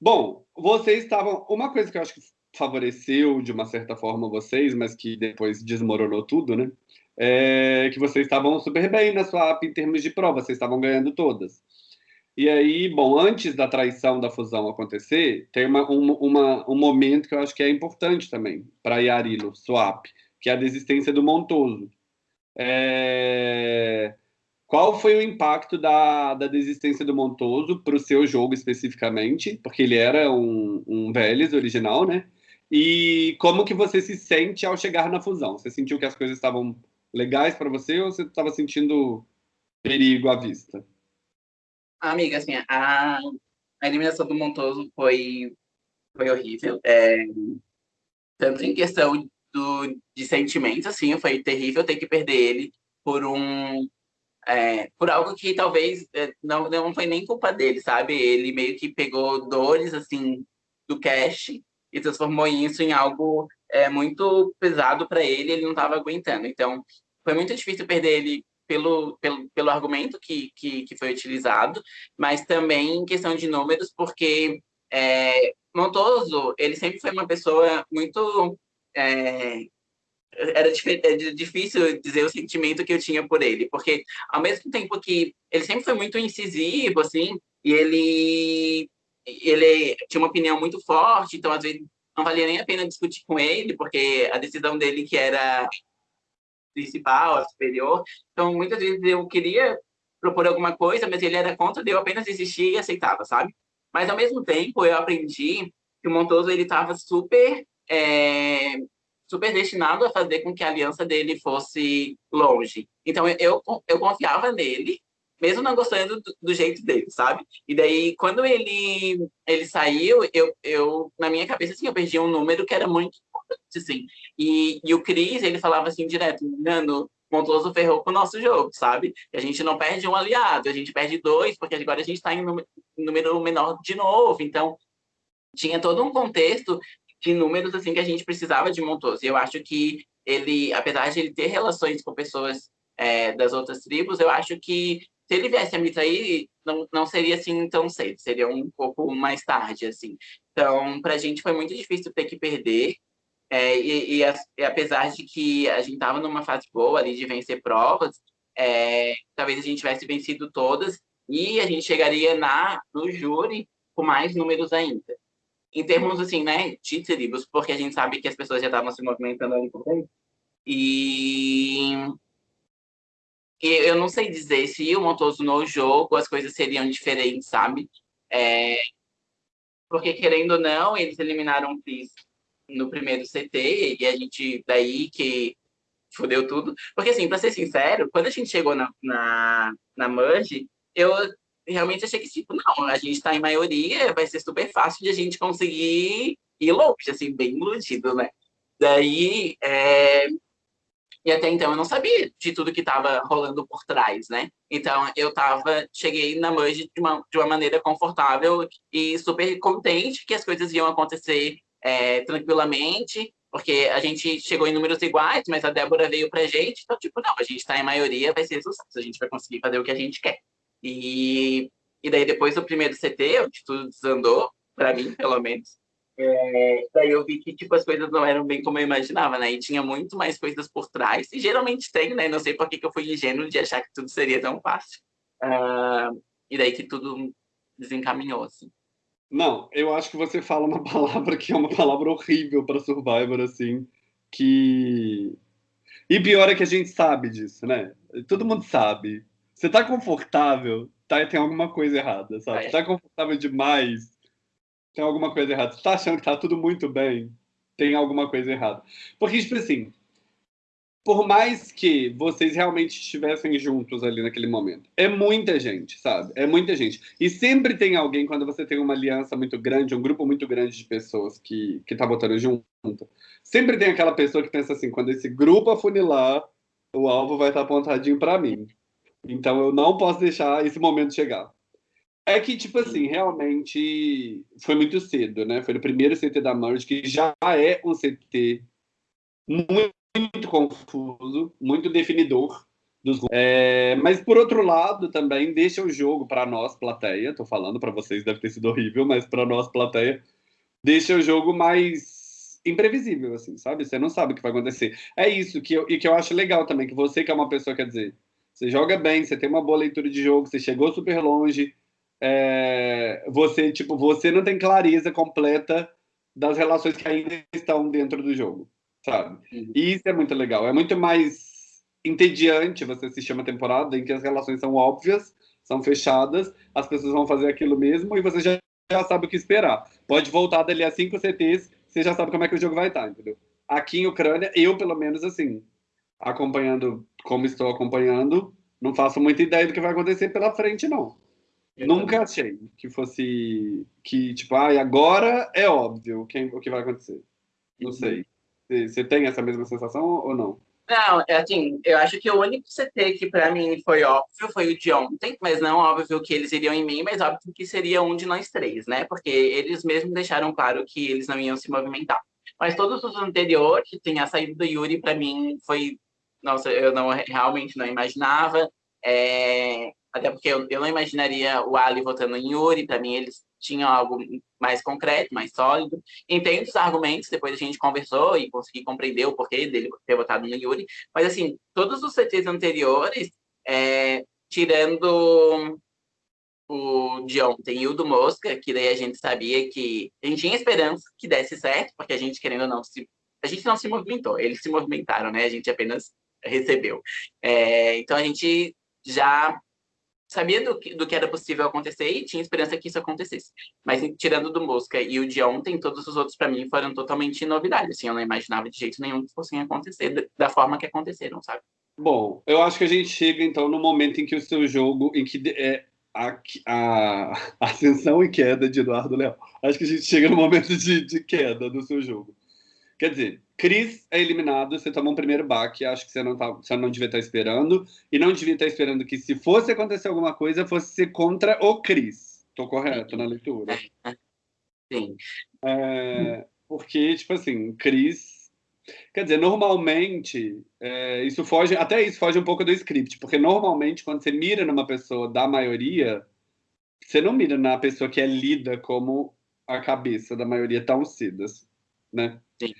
Bom, vocês estavam... Uma coisa que eu acho que favoreceu, de uma certa forma, vocês, mas que depois desmoronou tudo, né? é, que vocês estavam super bem na sua app em termos de prova, vocês estavam ganhando todas. E aí, bom, antes da traição da fusão acontecer, tem uma, um, uma, um momento que eu acho que é importante também para a Yari no swap, que é a desistência do Montoso. É... Qual foi o impacto da, da desistência do Montoso para o seu jogo especificamente? Porque ele era um, um Vélez original, né? E como que você se sente ao chegar na fusão? Você sentiu que as coisas estavam legais para você ou você estava sentindo perigo à vista? Amiga, assim, a, a eliminação do Montoso foi, foi horrível. É, tanto em questão do, de sentimentos, assim, foi terrível ter que perder ele por um é, por algo que talvez é, não, não foi nem culpa dele, sabe? Ele meio que pegou dores, assim, do cash e transformou isso em algo é, muito pesado para ele, ele não estava aguentando. Então, foi muito difícil perder ele pelo, pelo, pelo argumento que, que, que foi utilizado, mas também em questão de números, porque é, Montoso, ele sempre foi uma pessoa muito... É, era é difícil dizer o sentimento que eu tinha por ele, porque ao mesmo tempo que ele sempre foi muito incisivo, assim, e ele, ele tinha uma opinião muito forte, então às vezes não valia nem a pena discutir com ele, porque a decisão dele que era principal, a superior. Então, muitas vezes eu queria propor alguma coisa, mas ele era contra, eu apenas desistia e aceitava, sabe? Mas, ao mesmo tempo, eu aprendi que o Montoso ele estava super, é, super destinado a fazer com que a aliança dele fosse longe. Então, eu, eu confiava nele, mesmo não gostando do, do, jeito dele, sabe? E daí, quando ele, ele saiu, eu, eu, na minha cabeça, assim, eu perdi um número que era muito assim. E, e o Cris, ele falava assim direto, Nando, Montoso ferrou com o nosso jogo, sabe? a gente não perde um aliado, a gente perde dois, porque agora a gente está em número menor de novo. Então, tinha todo um contexto de números assim que a gente precisava de Montoso. E eu acho que ele, apesar de ele ter relações com pessoas é, das outras tribos, eu acho que se ele viesse a me trair, não, não seria assim tão cedo, seria um pouco mais tarde, assim. Então, para a gente foi muito difícil ter que perder, é, e, e, e, apesar de que a gente estava numa fase boa ali de vencer provas, é, talvez a gente tivesse vencido todas e a gente chegaria na, no júri com mais números ainda. Em termos, assim, né, de tribos, porque a gente sabe que as pessoas já estavam se movimentando ali por dentro. E, e eu não sei dizer se o Montoso no jogo as coisas seriam diferentes, sabe? É, porque, querendo ou não, eles eliminaram o Chris no primeiro CT, e a gente, daí que fudeu tudo. Porque, assim, pra ser sincero, quando a gente chegou na, na, na Merge, eu realmente achei que, tipo, não, a gente está em maioria, vai ser super fácil de a gente conseguir ir longe, assim, bem iludido, né? Daí, é... e até então eu não sabia de tudo que estava rolando por trás, né? Então eu tava, cheguei na Merge de uma, de uma maneira confortável e super contente que as coisas iam acontecer é, tranquilamente, porque a gente chegou em números iguais, mas a Débora veio pra gente, então, tipo, não, a gente está em maioria, vai ser sucesso, a gente vai conseguir fazer o que a gente quer. E, e daí, depois do primeiro CT, onde tudo desandou, para mim, pelo menos, é, daí eu vi que, tipo, as coisas não eram bem como eu imaginava, né? E tinha muito mais coisas por trás, e geralmente tem, né? Não sei por que, que eu fui ingênuo de achar que tudo seria tão fácil. Uh, e daí que tudo desencaminhou, assim. Não, eu acho que você fala uma palavra que é uma palavra horrível para Survivor, assim, que... E pior é que a gente sabe disso, né? Todo mundo sabe. Você tá confortável, tá, tem alguma coisa errada, sabe? É. Tá confortável demais, tem alguma coisa errada. Você tá achando que tá tudo muito bem, tem alguma coisa errada. Porque, tipo assim, por mais que vocês realmente estivessem juntos ali naquele momento, é muita gente, sabe? É muita gente. E sempre tem alguém, quando você tem uma aliança muito grande, um grupo muito grande de pessoas que, que tá botando junto, sempre tem aquela pessoa que pensa assim, quando esse grupo afunilar, o alvo vai estar apontadinho para mim. Então eu não posso deixar esse momento chegar. É que, tipo assim, realmente foi muito cedo, né? Foi o primeiro CT da Merge, que já é um CT muito, muito confuso, muito definidor dos é, Mas, por outro lado, também deixa o jogo para nós, plateia. Tô falando para vocês, deve ter sido horrível, mas para nós, plateia, deixa o jogo mais imprevisível, assim, sabe? Você não sabe o que vai acontecer. É isso que eu, e que eu acho legal também, que você que é uma pessoa, quer dizer, você joga bem, você tem uma boa leitura de jogo, você chegou super longe, é, você tipo você não tem clareza completa das relações que ainda estão dentro do jogo, sabe? Uhum. E isso é muito legal. É muito mais entediante você assistir uma temporada em que as relações são óbvias, são fechadas, as pessoas vão fazer aquilo mesmo e você já, já sabe o que esperar. Pode voltar dali a cinco CTs, você já sabe como é que o jogo vai estar, entendeu? Aqui em Ucrânia, eu pelo menos assim, acompanhando como estou acompanhando, não faço muita ideia do que vai acontecer pela frente, não. Eu Nunca achei que fosse que, tipo, ah, agora é óbvio quem, o que vai acontecer. Não uhum. sei. Você tem essa mesma sensação ou não? Não, é assim, eu acho que o único CT que para mim foi óbvio foi o de ontem, mas não óbvio que eles iriam em mim, mas óbvio que seria um de nós três, né? Porque eles mesmos deixaram claro que eles não iam se movimentar. Mas todos os anteriores, tem a saída do Yuri, para mim foi nossa, eu não realmente não imaginava. É, até porque eu, eu, não imaginaria o Ali votando em Yuri, para mim eles tinham algo mais concreto, mais sólido. Entendo os argumentos, depois a gente conversou e consegui compreender o porquê dele ter votado no Yuri, mas assim, todos os CTs anteriores, é, tirando o de ontem e o do Mosca, que daí a gente sabia que a gente tinha esperança que desse certo, porque a gente, querendo ou não, se, a gente não se movimentou, eles se movimentaram, né? A gente apenas recebeu. É, então a gente já sabia do que, do que era possível acontecer e tinha esperança que isso acontecesse. Mas tirando do Mosca e o de ontem, todos os outros para mim foram totalmente novidades. Assim, eu não imaginava de jeito nenhum que fossem acontecer da forma que aconteceram, sabe? Bom, eu acho que a gente chega então no momento em que o seu jogo, em que é a, a, ascensão e queda de Eduardo Leal. Acho que a gente chega no momento de, de queda do seu jogo. Quer dizer, Cris é eliminado, você tomou um primeiro baque, acho que você não, tá, você não devia estar esperando, e não devia estar esperando que se fosse acontecer alguma coisa, fosse ser contra o Cris. Estou correto na leitura? Sim. É, porque, tipo assim, Cris... Quer dizer, normalmente, é, isso foge, até isso foge um pouco do script, porque normalmente quando você mira numa pessoa da maioria, você não mira na pessoa que é lida como a cabeça da maioria tão cedo, né? Sim.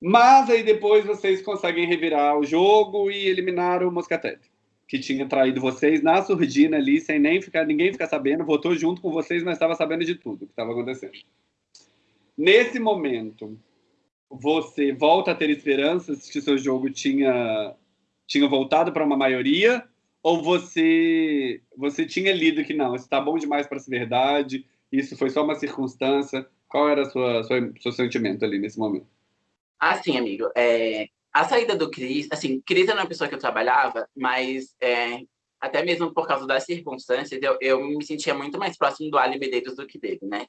Mas aí depois vocês conseguem revirar o jogo e eliminar o Moscatete, que tinha traído vocês na surdina ali, sem nem ficar, ninguém ficar sabendo, votou junto com vocês, mas estava sabendo de tudo que estava acontecendo. Nesse momento, você volta a ter esperanças que seu jogo tinha, tinha voltado para uma maioria, ou você, você tinha lido que não, isso está bom demais para ser verdade, isso foi só uma circunstância? Qual era o seu sentimento ali nesse momento? Assim, amigo, é, a saída do Cris, assim, Cris era uma pessoa que eu trabalhava, mas é, até mesmo por causa das circunstâncias, eu, eu me sentia muito mais próximo do Ali Medeiros do que dele, né?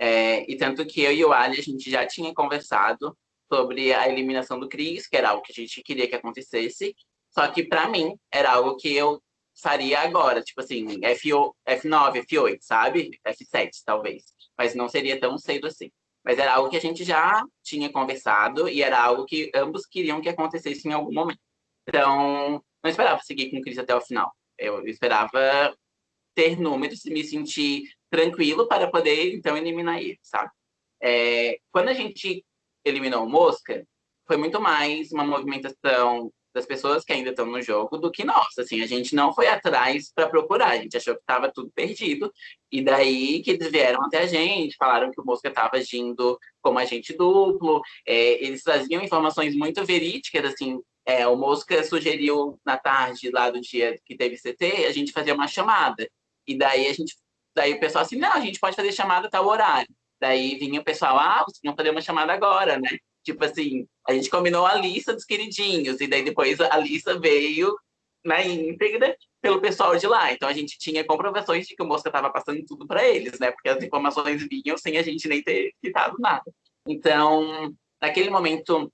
É, e tanto que eu e o Ali, a gente já tinha conversado sobre a eliminação do Cris, que era algo que a gente queria que acontecesse, só que para mim era algo que eu faria agora, tipo assim, F9, F8, sabe? F7, talvez. Mas não seria tão cedo assim. Mas era algo que a gente já tinha conversado e era algo que ambos queriam que acontecesse em algum momento. Então, não esperava seguir com o Cris até o final. Eu esperava ter números e me sentir tranquilo para poder, então, eliminar ele, sabe? É, quando a gente eliminou o Mosca, foi muito mais uma movimentação das pessoas que ainda estão no jogo do que nós. Assim, a gente não foi atrás para procurar, a gente achou que estava tudo perdido. E daí que eles vieram até a gente, falaram que o Mosca estava agindo como agente duplo, é, eles traziam informações muito verídicas, assim, é, o Mosca sugeriu na tarde lá do dia que teve CT, a gente fazia uma chamada. E daí a gente, daí o pessoal assim, não, a gente pode fazer chamada tal horário. Daí vinha o pessoal, ah, vocês vão fazer uma chamada agora, né? Tipo assim, a gente combinou a lista dos queridinhos, e daí depois a lista veio na íntegra pelo pessoal de lá. Então a gente tinha comprovações de que o Mosca estava passando tudo para eles, né? Porque as informações vinham sem a gente nem ter citado nada. Então, naquele momento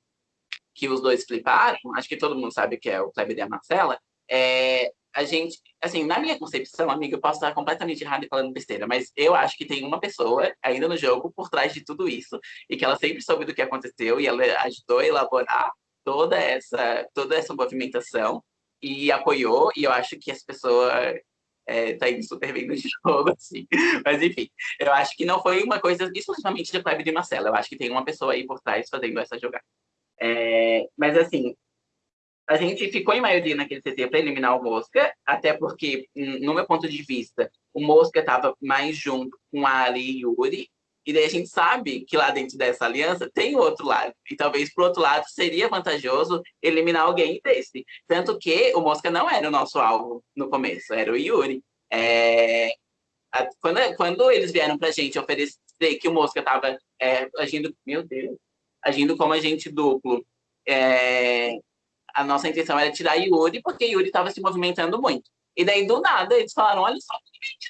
que os dois fliparam, acho que todo mundo sabe que é o Kleber e a Marcela, é, a gente, assim, na minha concepção, amiga, eu posso estar completamente errado e falando besteira, mas eu acho que tem uma pessoa ainda no jogo por trás de tudo isso e que ela sempre soube do que aconteceu e ela ajudou a elaborar toda essa, toda essa movimentação e apoiou, e eu acho que essa pessoa é, tá indo super bem no jogo, assim. Mas, enfim, eu acho que não foi uma coisa exclusivamente de Kleber e Marcela, eu acho que tem uma pessoa aí por trás fazendo essa jogada. É, mas, assim, a gente ficou em maioria naquele CT para eliminar o Mosca, até porque, no meu ponto de vista, o Mosca estava mais junto com a Ali e Yuri, e daí a gente sabe que lá dentro dessa aliança tem outro lado. E talvez, por outro lado, seria vantajoso eliminar alguém desse. Tanto que o Mosca não era o nosso alvo no começo, era o Yuri. É... Quando, quando eles vieram para a gente oferecer que o Mosca estava é, agindo... Meu Deus! agindo como agente duplo. É, a nossa intenção era tirar Yuri, porque Yuri estava se movimentando muito. E daí, do nada, eles falaram, olha só,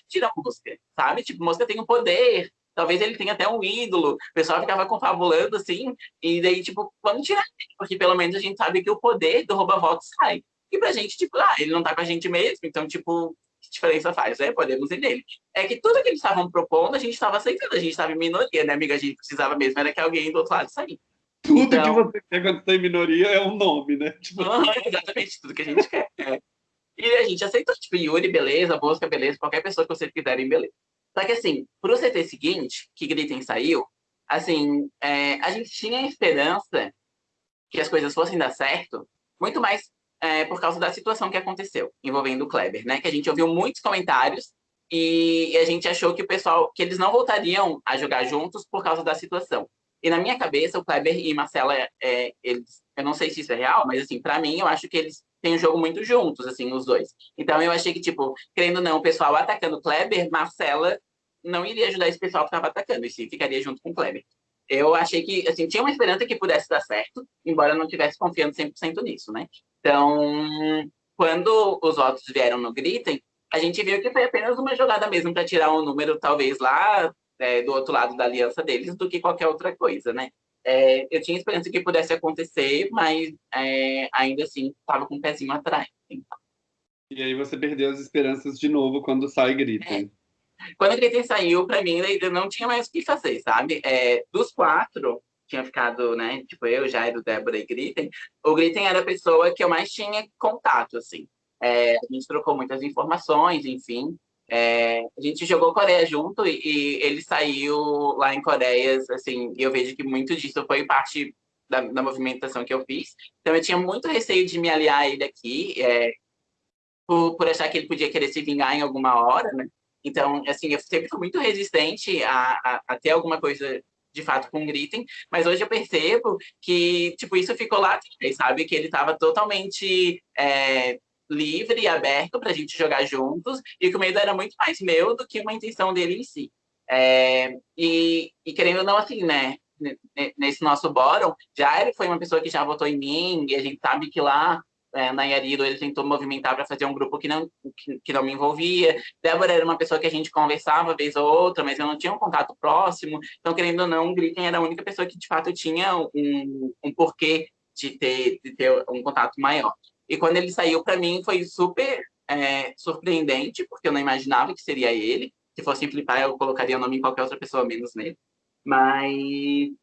tira a Mosca, sabe? Tipo, Mosca tem um poder, talvez ele tenha até um ídolo. O pessoal ficava confabulando, assim, e daí, tipo, vamos tirar ele, porque pelo menos a gente sabe que o poder do rouba-voto sai. E pra gente, tipo, ah, ele não tá com a gente mesmo, então, tipo, que diferença faz? É, podemos ir nele. É que tudo que eles estavam propondo, a gente estava aceitando, a gente estava em minoria, né, amiga? A gente precisava mesmo, era que alguém do outro lado saísse. Tudo então... que você quer quando está em minoria é um nome, né? Tipo... exatamente, tudo que a gente quer. É. E a gente aceitou, tipo, Yuri, beleza, Bosca, beleza, qualquer pessoa que vocês quiserem, beleza. Só que, assim, pro CT seguinte, que Gritem saiu, assim, é, a gente tinha esperança que as coisas fossem dar certo, muito mais é, por causa da situação que aconteceu envolvendo o Kleber, né? Que a gente ouviu muitos comentários e a gente achou que o pessoal, que eles não voltariam a jogar juntos por causa da situação. E na minha cabeça, o Kleber e Marcela, é, eles, eu não sei se isso é real, mas assim, para mim, eu acho que eles têm um jogo muito juntos, assim, os dois. Então eu achei que, tipo, querendo ou não, o pessoal atacando o Kleber, Marcela não iria ajudar esse pessoal que estava atacando, e sim ficaria junto com o Kleber eu achei que, assim, tinha uma esperança que pudesse dar certo, embora não tivesse confiando 100% nisso, né? Então, quando os votos vieram no Gritem, a gente viu que foi apenas uma jogada mesmo para tirar um número, talvez, lá é, do outro lado da aliança deles, do que qualquer outra coisa, né? É, eu tinha esperança que pudesse acontecer, mas é, ainda assim estava com o um pezinho atrás. Então. E aí você perdeu as esperanças de novo quando sai Gritem. É. Quando o Gritten saiu, para mim, ainda não tinha mais o que fazer, sabe? É, dos quatro, tinha ficado, né? Tipo, eu, Jairo, Débora e Gritten. O Gritten era a pessoa que eu mais tinha contato, assim. É, a gente trocou muitas informações, enfim. É, a gente jogou Coreia junto e, e, ele saiu lá em Coreia, assim, e eu vejo que muito disso foi parte da, da, movimentação que eu fiz. Então eu tinha muito receio de me aliar a ele aqui, é, por, por achar que ele podia querer se vingar em alguma hora, né? Então, assim, eu sempre fui muito resistente a, a, a ter alguma coisa de fato com Gritem, mas hoje eu percebo que, tipo, isso ficou lá sabe? Que ele estava totalmente é, livre e aberto para a gente jogar juntos, e que o medo era muito mais meu do que uma intenção dele em si. É, e, e, querendo ou não, assim, né? Nesse nosso bórum, já ele foi uma pessoa que já votou em mim, e a gente sabe que lá é, Nayariro, ele tentou movimentar para fazer um grupo que não, que, que, não me envolvia. Débora era uma pessoa que a gente conversava vez ou outra, mas eu não tinha um contato próximo. Então, querendo ou não, o Gritten era a única pessoa que, de fato, tinha um, um porquê de ter, de ter um contato maior. E quando ele saiu, para mim, foi super é, surpreendente, porque eu não imaginava que seria ele. Se fosse Flipar, eu colocaria o nome em qualquer outra pessoa, menos nele. Mas.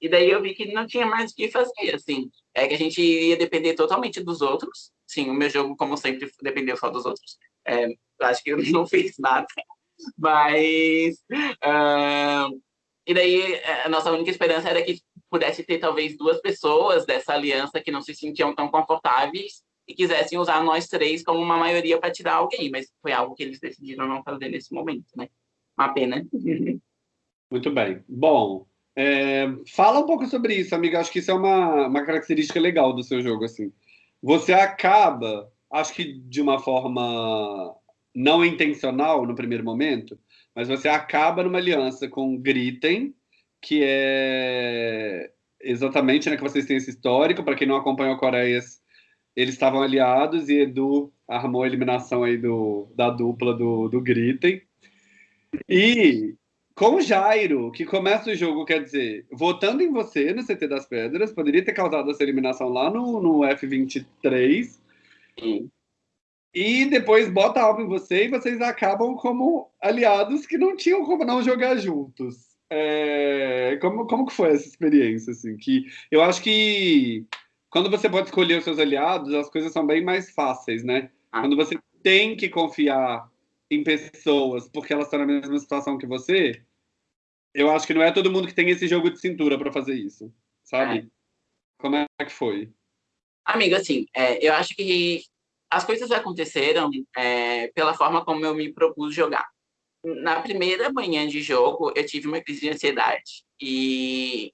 E daí eu vi que não tinha mais o que fazer, assim. É que a gente ia depender totalmente dos outros. Sim, o meu jogo, como sempre, dependeu só dos outros. É, acho que eu não fiz nada. Mas. Uh, e daí, a nossa única esperança era que pudesse ter talvez duas pessoas dessa aliança que não se sentiam tão confortáveis quisessem usar nós três como uma maioria para tirar alguém, mas foi algo que eles decidiram não fazer nesse momento, né? Uma pena. Muito bem. Bom, é, fala um pouco sobre isso, amiga. Acho que isso é uma, uma característica legal do seu jogo, assim. Você acaba, acho que de uma forma não intencional no primeiro momento, mas você acaba numa aliança com Gritten, que é exatamente, né, que vocês têm esse histórico. Para quem não acompanhou Coreias, eles estavam aliados e Edu armou a eliminação aí do, da dupla do, do Gritten. E com Jairo, que começa o jogo, quer dizer, votando em você no CT das Pedras, poderia ter causado essa eliminação lá no, no F23. Sim. E depois bota algo em você e vocês acabam como aliados que não tinham como não jogar juntos. É, como, como que foi essa experiência? Assim, que eu acho que quando você pode escolher os seus aliados, as coisas são bem mais fáceis, né? Ah. Quando você tem que confiar em pessoas porque elas estão na mesma situação que você, eu acho que não é todo mundo que tem esse jogo de cintura para fazer isso, sabe? É. Como é que foi? Amigo, assim, é, eu acho que as coisas aconteceram é, pela forma como eu me propus jogar na primeira manhã de jogo, eu tive uma crise de ansiedade. E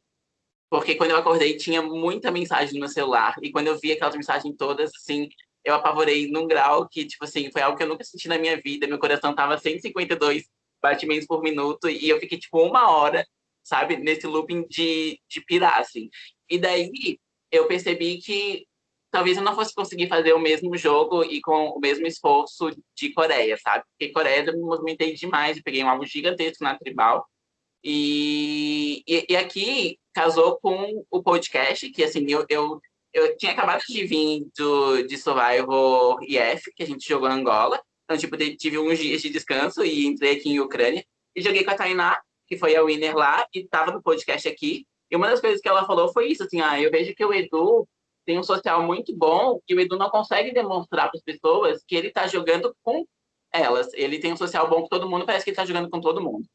porque quando eu acordei tinha muita mensagem no meu celular e quando eu vi aquelas mensagens todas assim, eu apavorei num grau que tipo assim, foi algo que eu nunca senti na minha vida. Meu coração tava 152 batimentos por minuto e eu fiquei tipo uma hora, sabe, nesse looping de de pirar assim. E daí eu percebi que talvez eu não fosse conseguir fazer o mesmo jogo e com o mesmo esforço de Coreia, sabe? Porque Coreia eu me movimentei demais, eu peguei um alvo gigantesco na Tribal. E, e, e, aqui casou com o podcast, que assim, eu, eu, eu tinha acabado de vir do, de Survival IF, que a gente jogou em Angola. Então, tipo, tive uns dias de descanso e entrei aqui em Ucrânia. E joguei com a Tainá, que foi a winner lá, e tava no podcast aqui. E uma das coisas que ela falou foi isso, assim, ah, eu vejo que o Edu tem um social muito bom que o Edu não consegue demonstrar para as pessoas que ele está jogando com elas. Ele tem um social bom com todo mundo, parece que ele está jogando com todo mundo.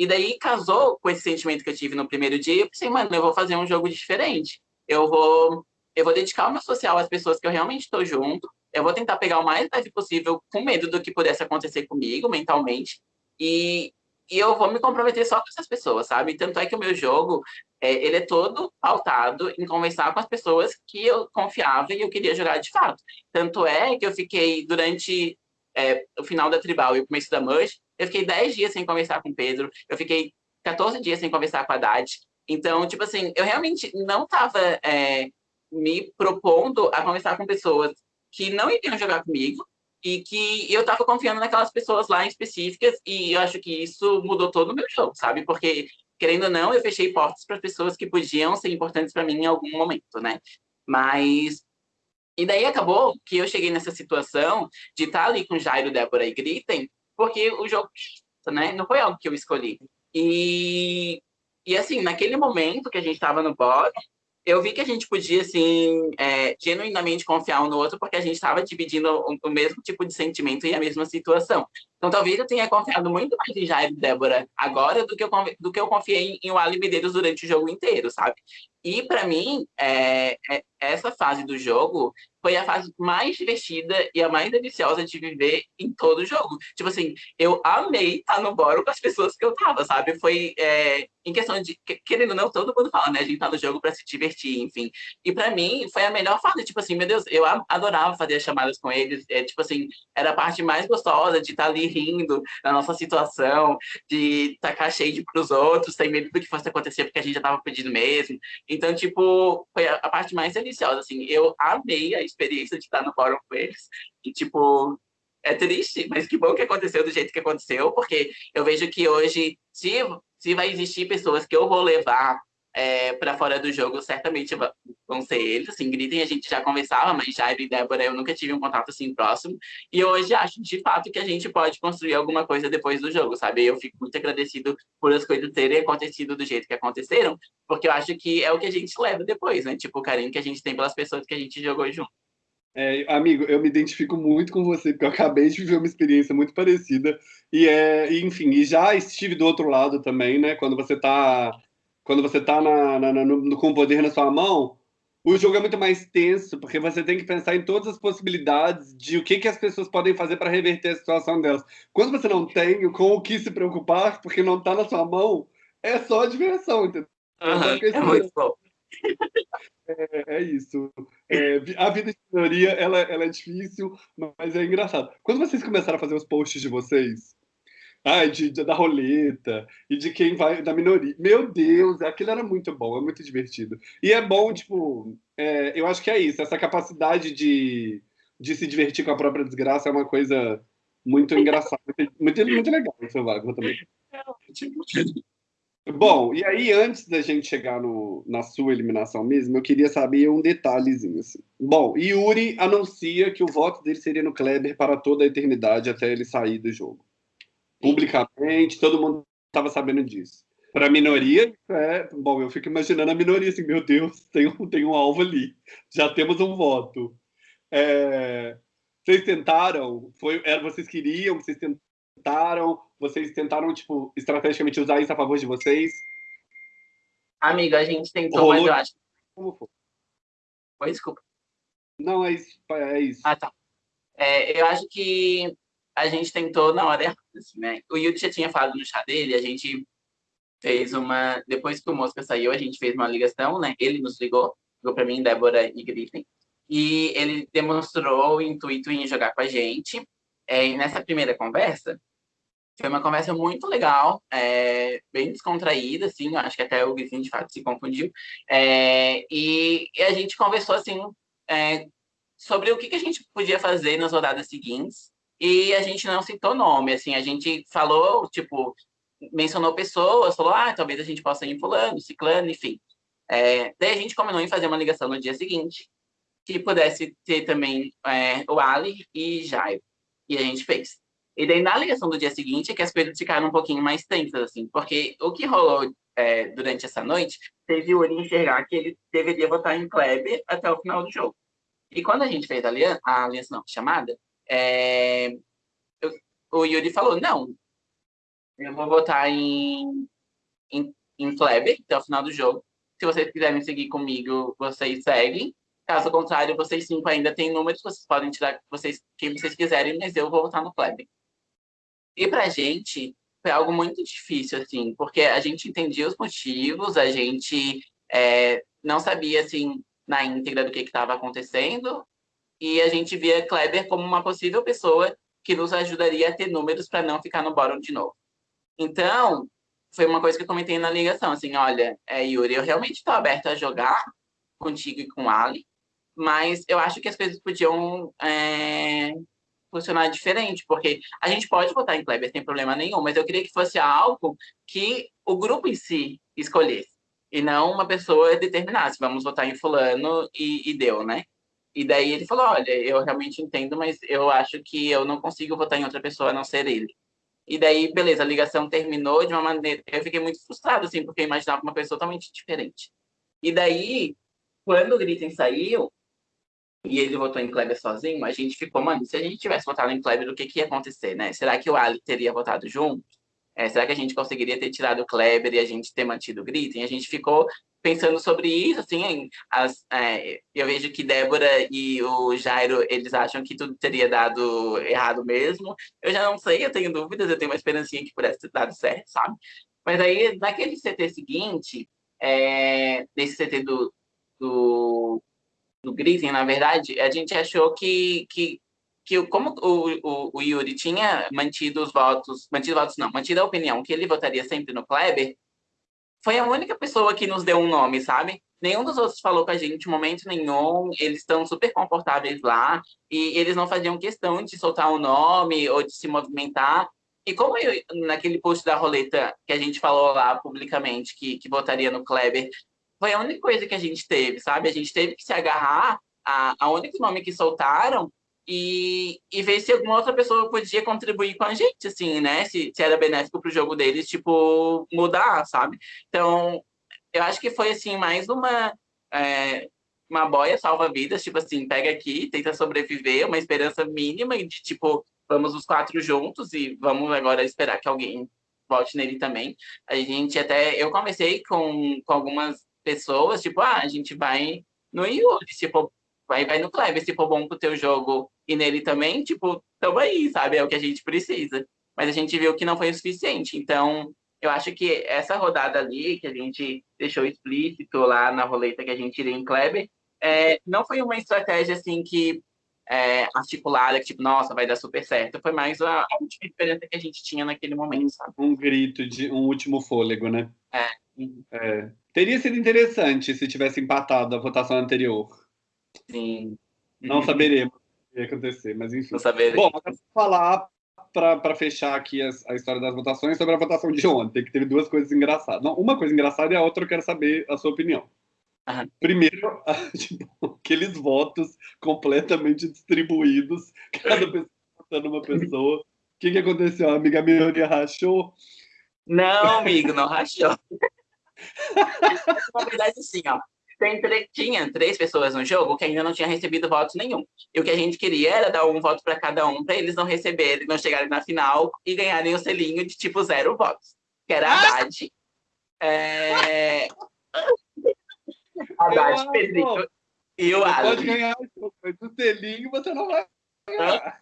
E daí casou com esse sentimento que eu tive no primeiro dia. Eu pensei, mano, eu vou fazer um jogo diferente. Eu vou, eu vou dedicar o meu social às pessoas que eu realmente estou junto. Eu vou tentar pegar o mais leve possível, com medo do que pudesse acontecer comigo mentalmente. E, e eu vou me comprometer só com essas pessoas, sabe? Tanto é que o meu jogo, é, ele é todo pautado em conversar com as pessoas que eu confiava e eu queria jogar de fato. Tanto é que eu fiquei durante é, o final da Tribal e o começo da Merge, eu fiquei 10 dias sem conversar com o Pedro, eu fiquei 14 dias sem conversar com a Haddad. Então, tipo assim, eu realmente não estava é, me propondo a conversar com pessoas que não iriam jogar comigo, e que eu estava confiando naquelas pessoas lá em específicas e eu acho que isso mudou todo o meu jogo, sabe? Porque querendo ou não, eu fechei portas para pessoas que podiam ser importantes para mim em algum momento, né? Mas e daí acabou que eu cheguei nessa situação de estar tá ali com Jairo, Débora e Gritem, porque o jogo, né, não foi algo que eu escolhi. E e assim, naquele momento que a gente estava no bórum, eu vi que a gente podia, assim, é, genuinamente confiar um no outro, porque a gente estava dividindo o, o, mesmo tipo de sentimento e a mesma situação. Então, talvez eu tenha confiado muito mais em Jair e Débora agora do que eu, do que eu confiei em, em Wally Medeiros durante o jogo inteiro, sabe? E, para mim, é, é, essa fase do jogo foi a fase mais divertida e a mais deliciosa de viver em todo o jogo. Tipo assim, eu amei estar no boro com as pessoas que eu tava, sabe? Foi é, em questão de, querendo ou não, todo mundo fala, né? A gente tá no jogo para se divertir, enfim. E para mim, foi a melhor fase. Tipo assim, meu Deus, eu adorava fazer as chamadas com eles. É, tipo assim, era a parte mais gostosa de estar ali rindo da nossa situação, de tacar shade pros outros, sem medo do que fosse acontecer, porque a gente já tava pedindo mesmo. Então, tipo, foi a, a parte mais deliciosa, assim. Eu amei a experiência de estar no fórum com eles. E, tipo, é triste, mas que bom que aconteceu do jeito que aconteceu, porque eu vejo que hoje, se, se vai existir pessoas que eu vou levar é, para fora do jogo, certamente vão ser eles. Assim, Gritem a gente já conversava, mas Jairo e Débora eu nunca tive um contato assim próximo. E hoje acho de fato que a gente pode construir alguma coisa depois do jogo, sabe? Eu fico muito agradecido por as coisas terem acontecido do jeito que aconteceram, porque eu acho que é o que a gente leva depois, né? Tipo, o carinho que a gente tem pelas pessoas que a gente jogou junto. É, amigo, eu me identifico muito com você, porque eu acabei de viver uma experiência muito parecida. E é, enfim, e já estive do outro lado também, né? Quando você está quando você está na, na, na, no, com o poder na sua mão, o jogo é muito mais tenso, porque você tem que pensar em todas as possibilidades de o que, que as pessoas podem fazer para reverter a situação delas. Quando você não tem com o que se preocupar, porque não está na sua mão, é só diversão, entendeu? Uhum, é muito bom. É, é isso. É, a vida de minoria, ela, ela é difícil, mas é engraçado. Quando vocês começaram a fazer os posts de vocês, ah, de, de, da roleta e de quem vai da minoria. Meu Deus, aquilo era muito bom, é muito divertido. E é bom, tipo, é, eu acho que é isso, essa capacidade de, de se divertir com a própria desgraça é uma coisa muito engraçada, muito, muito legal, seu Wagner também. Bom, e aí, antes da gente chegar no, na sua eliminação mesmo, eu queria saber um detalhezinho. Assim. Bom, Yuri anuncia que o voto dele seria no Kleber para toda a eternidade até ele sair do jogo publicamente, todo mundo estava sabendo disso. Para a minoria, é, bom, eu fico imaginando a minoria assim, meu Deus, tem um, tem um alvo ali, já temos um voto. É, vocês tentaram, foi, era, vocês queriam, vocês tentaram, vocês tentaram, tipo, estrategicamente usar isso a favor de vocês? Amigo, a gente tentou, Rolou... mas eu acho... Como foi? Oi, desculpa. Não, é isso. É isso. Ah, tá. É, eu acho que a gente tentou na hora errada, assim, né? O Yudi já tinha falado no chá dele, a gente fez uma... Depois que o Mosca saiu, a gente fez uma ligação, né? Ele nos ligou, ligou para mim, Débora e Griffin, e ele demonstrou o intuito em jogar com a gente. É, nessa primeira conversa, foi uma conversa muito legal, é, bem descontraída, assim, acho que até o Griffin, de fato, se confundiu. É, e, e, a gente conversou, assim, é, sobre o que, que a gente podia fazer nas rodadas seguintes, e a gente não citou nome, assim, a gente falou, tipo, mencionou pessoas, falou, ah, talvez a gente possa ir fulano, ciclano, enfim. É, daí a gente combinou em fazer uma ligação no dia seguinte, que pudesse ter também é, o Ali e Jairo. E a gente fez. E daí, na ligação do dia seguinte, é que as coisas ficaram um pouquinho mais tensas, assim, porque o que rolou é, durante essa noite teve o Uri enxergar que ele deveria votar em Kleber até o final do jogo. E quando a gente fez a aliança, a aliança não, chamada, é, eu, o Yuri falou, não, eu vou votar em, em, em Kleber até o final do jogo. Se vocês quiserem seguir comigo, vocês seguem. Caso contrário, vocês cinco ainda têm números, vocês podem tirar vocês, quem vocês quiserem, mas eu vou votar no Kleber. E pra gente, foi algo muito difícil, assim, porque a gente entendia os motivos, a gente é, não sabia, assim, na íntegra do que estava acontecendo, e a gente via Kleber como uma possível pessoa que nos ajudaria a ter números para não ficar no bottom de novo. Então, foi uma coisa que eu comentei na ligação, assim, olha, é, Yuri, eu realmente estou aberto a jogar contigo e com o Ali, mas eu acho que as coisas podiam é, funcionar diferente, porque a gente pode votar em Kleber sem problema nenhum, mas eu queria que fosse algo que o grupo em si escolhesse, e não uma pessoa determinasse, vamos votar em fulano e, e deu, né? E daí ele falou, olha, eu realmente entendo, mas eu acho que eu não consigo votar em outra pessoa a não ser ele. E daí, beleza, a ligação terminou de uma maneira... Eu fiquei muito frustrado, assim, porque eu imaginava uma pessoa totalmente diferente. E daí, quando o Gritten saiu, e ele votou em Kleber sozinho, a gente ficou, mano, se a gente tivesse votado em Kleber, o que, que ia acontecer, né? Será que o Ali teria votado junto? É, será que a gente conseguiria ter tirado o Kleber e a gente ter mantido o Gritten? A gente ficou pensando sobre isso, assim, as, é, eu vejo que Débora e o Jairo, eles acham que tudo teria dado errado mesmo. Eu já não sei, eu tenho dúvidas, eu tenho uma esperancinha que pudesse ter dado certo, sabe? Mas aí, naquele CT seguinte, é, nesse CT do, do, do na verdade, a gente achou que, que, que como o, o, o Yuri tinha mantido os votos, mantido votos não, mantido a opinião que ele votaria sempre no Kleber, foi a única pessoa que nos deu um nome, sabe? nenhum dos outros falou com a gente momento nenhum, eles estão super confortáveis lá, e eles não faziam questão de soltar o um nome ou de se movimentar. E como eu, naquele post da roleta que a gente falou lá publicamente que, que votaria no Kleber, foi a única coisa que a gente teve, sabe? A gente teve que se agarrar a, a único nome que soltaram e, e ver se alguma outra pessoa podia contribuir com a gente, assim, né? Se, se era benéfico para o jogo deles, tipo, mudar, sabe? Então, eu acho que foi, assim, mais uma, é, uma boia salva-vidas, tipo assim, pega aqui, tenta sobreviver, uma esperança mínima de, tipo, vamos os quatro juntos e vamos agora esperar que alguém volte nele também. A gente até, eu conversei com, com algumas pessoas, tipo, ah, a gente vai no Yuri, tipo, vai, vai no Kleber, se for bom pro teu jogo e nele também, tipo, tamo aí, sabe? É o que a gente precisa. Mas a gente viu que não foi o suficiente. Então, eu acho que essa rodada ali, que a gente deixou explícito lá na roleta que a gente iria em Kleber, é, não foi uma estratégia assim que é, articulada, que tipo, nossa, vai dar super certo. Foi mais a, a última experiência que a gente tinha naquele momento, sabe? Um grito de um último fôlego, né? É. é. Teria sido interessante se tivesse empatado a votação anterior. Sim. Não saberemos o que ia acontecer, mas enfim. Não saberemos. Bom, falar para fechar aqui a, a, história das votações sobre a votação de ontem, que teve duas coisas engraçadas. Não, uma coisa engraçada e a outra eu quero saber a sua opinião. Uhum. Primeiro, tipo, aqueles votos completamente distribuídos, cada pessoa votando uma pessoa. O que, que aconteceu? A amiga minha rachou? Não, amigo, não rachou. Na verdade, sim, ó tem, tinha três pessoas no jogo que ainda não tinham recebido votos nenhum. E o que a gente queria era dar um voto para cada um, para eles não receberem, não chegarem na final e ganharem o selinho de tipo zero votos. Que era a! Haddad. É... Haddad, Pedrinho e o Alan. Pode ganhar o selinho, você não vai ganhar.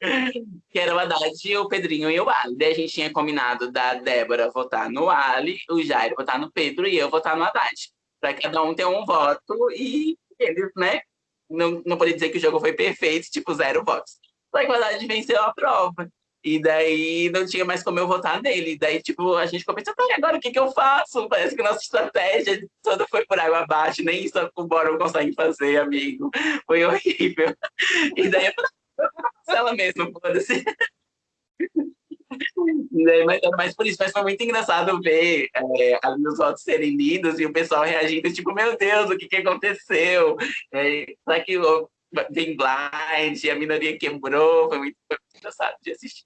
que era o Haddad, o Pedrinho e o Ali. Daí a gente tinha combinado da Débora votar no Ali, o Jair votar no Pedro e eu votar no Haddad para cada um ter um voto e eles, né? Não, não podia dizer que o jogo foi perfeito, tipo, zero votos. Só que a verdade venceu a prova. E daí não tinha mais como eu votar nele. E daí, tipo, a gente pensando, tá, agora o que, que eu faço? Parece que nossa estratégia toda foi por água abaixo, nem isso o Boro consegue fazer, amigo. Foi horrível. E daí eu falei, ela mesma, foda-se. Né, mas, mas por isso, mas foi muito engraçado ver é, os votos serem lidos e o pessoal reagindo, tipo, meu Deus, o que, que aconteceu? É, será que tem blind, a minoria quebrou? Foi muito, foi muito engraçado de assistir.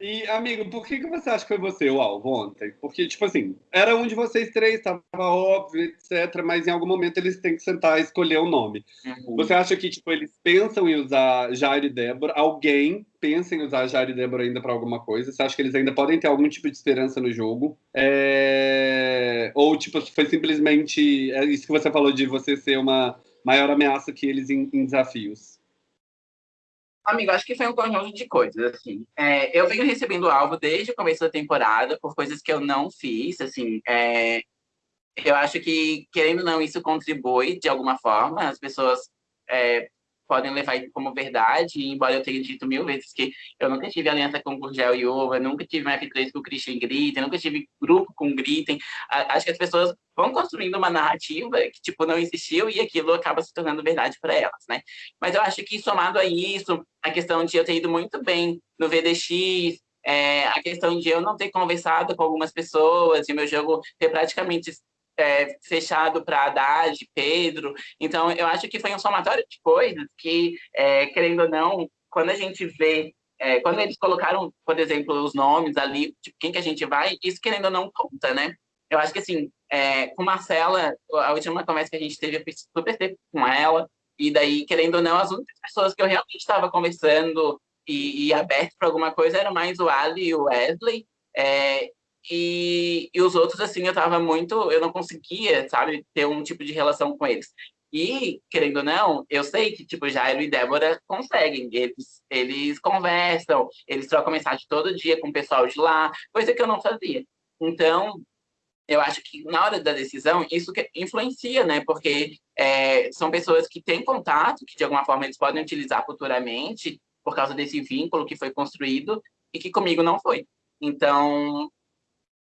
E, amigo, por que, que você acha que foi você o alvo ontem? Porque, tipo assim, era um de vocês três, estava óbvio, etc., mas em algum momento eles têm que sentar e escolher o um nome. Uhum. Você acha que, tipo, eles pensam em usar Jair e Débora? Alguém pensa em usar Jair e Débora ainda para alguma coisa? Você acha que eles ainda podem ter algum tipo de esperança no jogo? É... Ou, tipo, foi simplesmente é isso que você falou de você ser uma maior ameaça que eles em, em desafios? Amigo, acho que foi um conjunto de coisas, assim. É, eu venho recebendo alvo desde o começo da temporada por coisas que eu não fiz, assim. É, eu acho que, querendo ou não, isso contribui de alguma forma. As pessoas é, podem levar isso como verdade, embora eu tenha dito mil vezes que eu nunca tive aliança com o Gurgel e Uva, nunca tive uma F3 com o Christian Gritten, nunca tive grupo com Gritten. Acho que as pessoas vão construindo uma narrativa que, tipo, não existiu e aquilo acaba se tornando verdade para elas, né? Mas eu acho que, somado a isso, a questão de eu ter ido muito bem no VDX, é, a questão de eu não ter conversado com algumas pessoas e meu jogo ter praticamente é, fechado para Haddad, Pedro. Então, eu acho que foi um somatório de coisas que, é, querendo ou não, quando a gente vê, é, quando eles colocaram, por exemplo, os nomes ali, tipo, quem que a gente vai, isso querendo ou não conta, né? Eu acho que, assim, é, com Marcela, a última conversa que a gente teve, eu fiz super tempo com ela, e daí, querendo ou não, as únicas pessoas que eu realmente estava conversando e, e aberto para alguma coisa eram mais o Ali e o Wesley, é, e, e os outros, assim, eu tava muito... Eu não conseguia, sabe, ter um tipo de relação com eles. E, querendo ou não, eu sei que, tipo, Jairo e Débora conseguem. Eles, eles conversam, eles trocam mensagem todo dia com o pessoal de lá, coisa que eu não fazia. Então, eu acho que na hora da decisão, isso influencia, né? Porque é, são pessoas que têm contato, que de alguma forma eles podem utilizar futuramente, por causa desse vínculo que foi construído, e que comigo não foi. Então,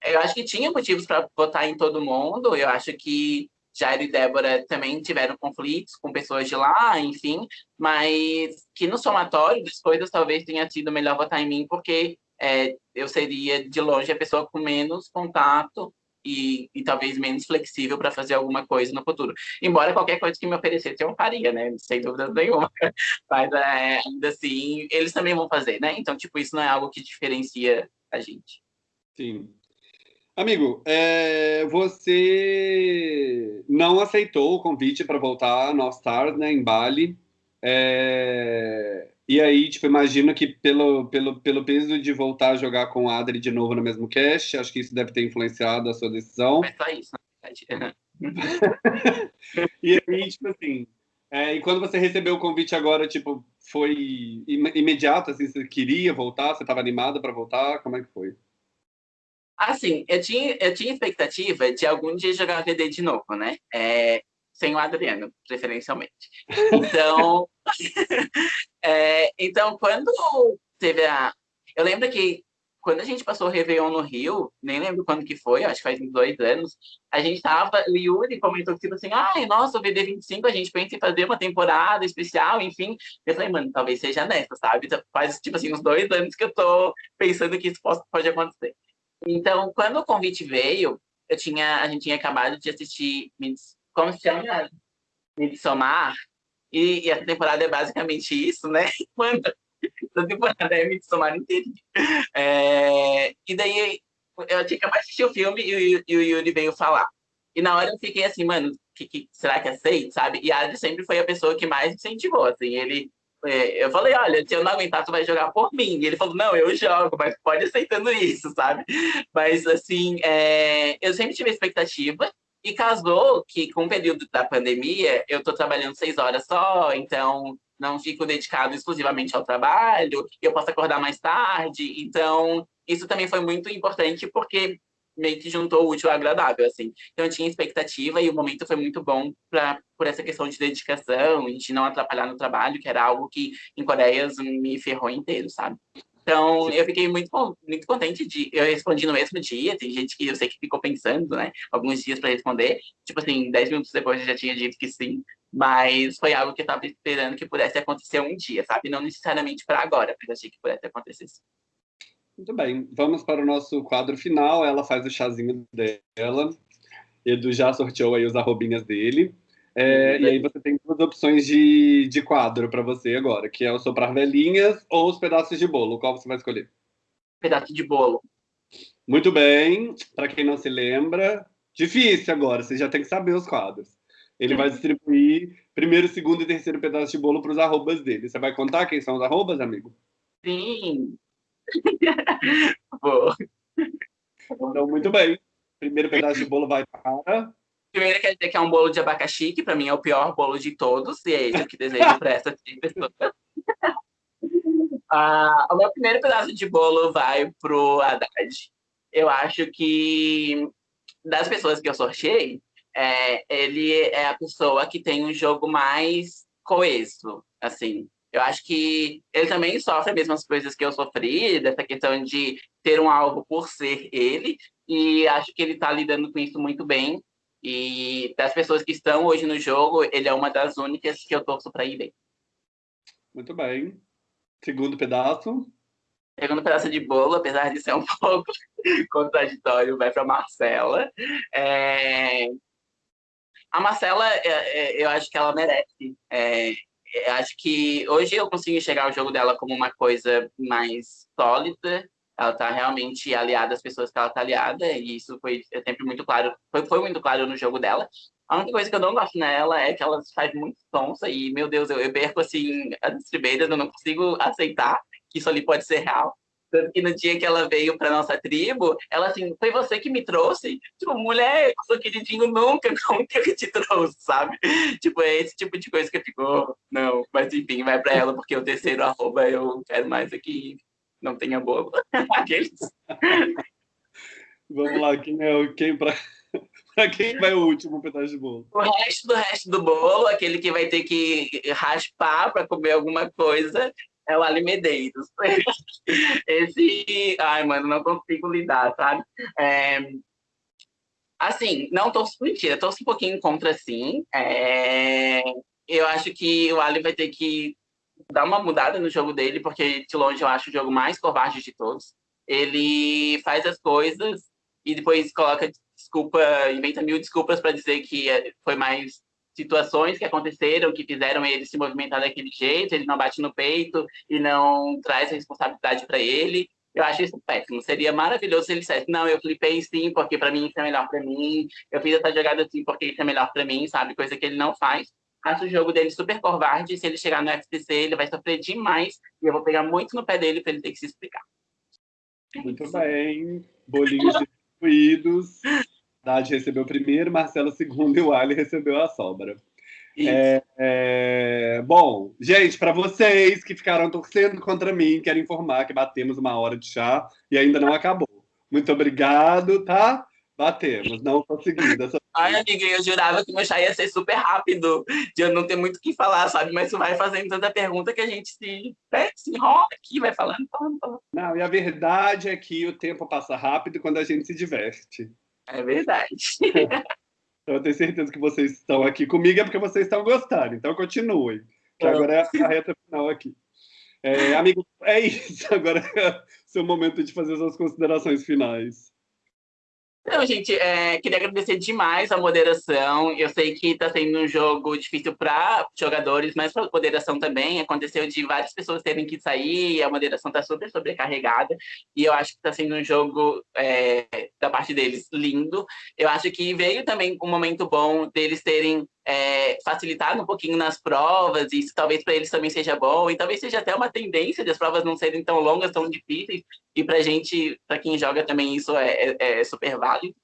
eu acho que tinha motivos para votar em todo mundo. Eu acho que Jairo e Débora também tiveram conflitos com pessoas de lá, enfim, mas que no somatório das coisas talvez tenha sido melhor votar em mim, porque é, eu seria, de longe, a pessoa com menos contato e, e talvez menos flexível para fazer alguma coisa no futuro. Embora qualquer coisa que me oferecesse eu faria, né? Sem dúvida nenhuma. Mas é, ainda assim, eles também vão fazer, né? Então, tipo, isso não é algo que diferencia a gente. Sim. Amigo, é, você não aceitou o convite para voltar no All Stars, né, em Bali. É, e aí, tipo, imagino que pelo, pelo, pelo peso de voltar a jogar com o Adri de novo no mesmo cast, acho que isso deve ter influenciado a sua decisão. Mas só isso, na e aí, tipo assim, é, e quando você recebeu o convite agora, tipo, foi imediato, assim, você queria voltar, você estava animada para voltar, como é que foi? Assim, eu tinha, eu tinha expectativa de algum dia jogar VD de novo, né? É, sem o Adriano, preferencialmente. Então, é, então quando teve a... Eu lembro que quando a gente passou o Réveillon no Rio, nem lembro quando que foi, acho que faz uns dois anos, a gente tava, Yuri comentou tipo assim, ai, nossa, o VD25, a gente pensa em fazer uma temporada especial, enfim. Eu falei, mano, talvez seja nessa, sabe? Faz, tipo assim, uns dois anos que eu tô pensando que isso pode acontecer. Então, quando o convite veio, eu tinha, a gente tinha acabado de assistir como se chama? Midsommar. E, e a temporada é basicamente isso, né? Quando a temporada é Midsommar inteira. É, e daí eu tinha acabado de assistir o filme e o, e o Yuri veio falar. E na hora eu fiquei assim, mano, que, que, será que aceito, sabe? E Adri sempre foi a pessoa que mais incentivou, assim, ele... É, eu falei, olha, se eu não aguentar, tu vai jogar por mim. E ele falou, não, eu jogo, mas pode aceitando isso, sabe? Mas, assim, é, eu sempre tive expectativa, e casou que, com o período da pandemia, eu estou trabalhando seis horas só, então não fico dedicado exclusivamente ao trabalho, eu posso acordar mais tarde. Então, isso também foi muito importante, porque meio que juntou o útil ao agradável, assim. Então, eu tinha expectativa e o momento foi muito bom pra, por essa questão de dedicação e de não atrapalhar no trabalho, que era algo que, em Coreias, me ferrou inteiro, sabe? Então, eu fiquei muito, muito contente de... Eu respondi no mesmo dia, tem gente que eu sei que ficou pensando, né? Alguns dias para responder. Tipo assim, 10 minutos depois eu já tinha dito que sim. Mas foi algo que eu estava esperando que pudesse acontecer um dia, sabe? Não necessariamente para agora, mas achei que pudesse acontecer sim. Muito bem, vamos para o nosso quadro final. Ela faz o chazinho dela. Edu já sorteou aí os arrobinhas dele. É, e aí você tem duas opções de, de quadro para você agora, que é o soprar velhinhas ou os pedaços de bolo. Qual você vai escolher? Pedaço de bolo. Muito bem. Para quem não se lembra, difícil agora, você já tem que saber os quadros. Ele vai distribuir primeiro, segundo e terceiro pedaço de bolo para os arrobas dele. Você vai contar quem são os arrobas, amigo? Sim. Vou. Então, muito bem. Primeiro pedaço de bolo vai para Primeiro quer dizer que é um bolo de abacaxi, que para mim é o pior bolo de todos, e é esse que desejo para essa pessoa. ah, o meu primeiro pedaço de bolo vai pro Haddad. Eu acho que das pessoas que eu sorteei, é, ele é a pessoa que tem um jogo mais coeso, assim. Eu acho que ele também sofre as mesmas coisas que eu sofri, dessa questão de ter um alvo por ser ele, e acho que ele está lidando com isso muito bem. E das pessoas que estão hoje no jogo, ele é uma das únicas que eu torço para ir bem. Muito bem. Segundo pedaço. Segundo pedaço de bolo, apesar de ser um pouco contraditório, vai para Marcela. É... A Marcela, é, é, eu acho que ela merece. É, acho que hoje eu consigo enxergar o jogo dela como uma coisa mais sólida, ela está realmente aliada às pessoas que ela está aliada, e isso foi sempre muito claro, foi, foi muito claro no jogo dela. A única coisa que eu não gosto nela é que ela faz muito sonsa, e, meu Deus, eu, eu perco, assim, as distribuidas, eu não consigo aceitar que isso ali pode ser real. Tanto que no dia que ela veio para nossa tribo, ela assim, foi você que me trouxe? Tipo, mulher, eu sou queridinho nunca, como que eu te trouxe, sabe? Tipo, é esse tipo de coisa que ficou, oh, não, mas enfim, vai para ela, porque o terceiro arroba eu quero mais aqui, não tenha bolo. Aqueles. Vamos lá, quem é o quem para para quem vai o último pedaço de bolo? O resto do resto do bolo, aquele que vai ter que raspar para comer alguma coisa, é o Ali Medeiros. Esse, ai, mano, não consigo lidar, sabe? É... Assim, não torço mentira, torço um pouquinho contra, sim. É... Eu acho que o Ali vai ter que dar uma mudada no jogo dele, porque de longe eu acho o jogo mais covarde de todos. Ele faz as coisas e depois coloca desculpa, inventa mil desculpas para dizer que foi mais situações que aconteceram que fizeram ele se movimentar daquele jeito, ele não bate no peito e não traz a responsabilidade para ele. Eu acho isso péssimo. Seria maravilhoso se ele dissesse: Não, eu flipei sim, porque para mim isso é melhor para mim. Eu fiz essa jogada sim, porque isso é melhor para mim, sabe? Coisa que ele não faz. Acho o jogo dele super covarde. Se ele chegar no FTC, ele vai sofrer demais. E eu vou pegar muito no pé dele para ele ter que se explicar. Muito bem. Bolinhos distribuídos. Dade recebeu o primeiro, Marcelo segundo e o Ali recebeu a sobra. É, é, bom, gente, para vocês que ficaram torcendo contra mim, quero informar que batemos uma hora de chá e ainda não acabou. Muito obrigado, tá? Batemos, não consegui. Dessa... Ai, amiga, eu jurava que meu chá ia ser super rápido, de eu não ter muito o que falar, sabe? Mas tu vai fazendo tanta pergunta que a gente se, né, se enrola aqui, vai falando, falando, falando. Não, e a verdade é que o tempo passa rápido quando a gente se diverte. É verdade. Então, eu tenho certeza que vocês estão aqui comigo é porque vocês estão gostando. Então, continuem. Que agora é a reta final aqui. É, amigo, é isso. Agora é seu momento de fazer suas considerações finais. Não, gente, é, queria agradecer demais a moderação. Eu sei que está sendo um jogo difícil para jogadores, mas para a moderação também. Aconteceu de várias pessoas terem que sair e a moderação está super sobrecarregada. E eu acho que está sendo um jogo, é, da parte deles, lindo. Eu acho que veio também um momento bom deles terem é, facilitado um pouquinho nas provas, e isso talvez para eles também seja bom, e talvez seja até uma tendência das provas não serem tão longas, tão difíceis, e para gente, para quem joga também isso é, é, é super válido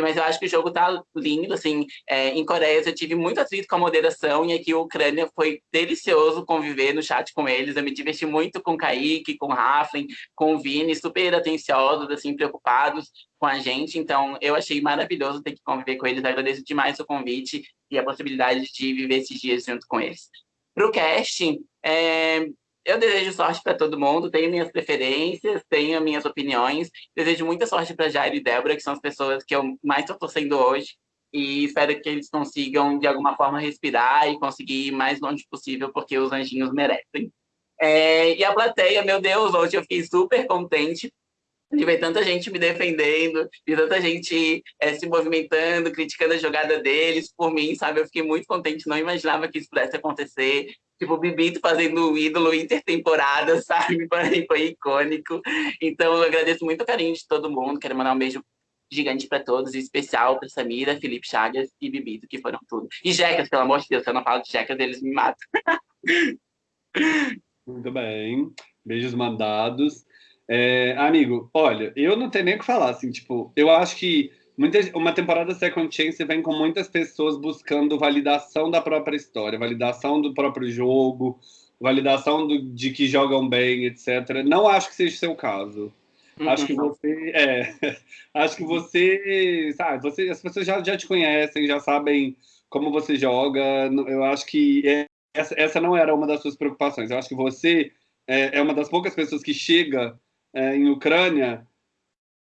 mas eu acho que o jogo tá lindo, assim, é, em Coreia eu tive muito atrito com a moderação, e aqui a Ucrânia foi delicioso conviver no chat com eles, eu me diverti muito com o Kaique, com o Raflin, com o Vini, super atenciosos, assim, preocupados com a gente, então eu achei maravilhoso ter que conviver com eles, agradeço demais o convite e a possibilidade de viver esses dias junto com eles. Para o casting, é, eu desejo sorte para todo mundo, tenho minhas preferências, tenho minhas opiniões. Desejo muita sorte para Jairo e Débora, que são as pessoas que eu mais estou torcendo hoje. E espero que eles consigam, de alguma forma, respirar e conseguir ir mais longe possível, porque os anjinhos merecem. É, e a plateia, meu Deus, hoje eu fiquei super contente de ver tanta gente me defendendo, de tanta gente é, se movimentando, criticando a jogada deles por mim, sabe? Eu fiquei muito contente, não imaginava que isso pudesse acontecer. Tipo, o Bibito fazendo o ídolo intertemporada, sabe? Foi, foi icônico. Então, eu agradeço muito o carinho de todo mundo. Quero mandar um beijo gigante para todos, em especial para Samira, Felipe Chagas e Bibito, que foram tudo. E Jecas, pelo amor de Deus, se eu não falo de Jecas, eles me matam. Muito bem. Beijos mandados. É, amigo, olha, eu não tenho nem o que falar, assim, tipo, eu acho que muita, uma temporada Second Chance vem com muitas pessoas buscando validação da própria história, validação do próprio jogo, validação do, de que jogam bem, etc. Não acho que seja o seu caso. Uhum. Acho que você, é, acho que você, sabe, você, as pessoas já, já te conhecem, já sabem como você joga. Eu acho que é, essa, essa não era uma das suas preocupações. Eu acho que você é, é uma das poucas pessoas que chega é, em Ucrânia,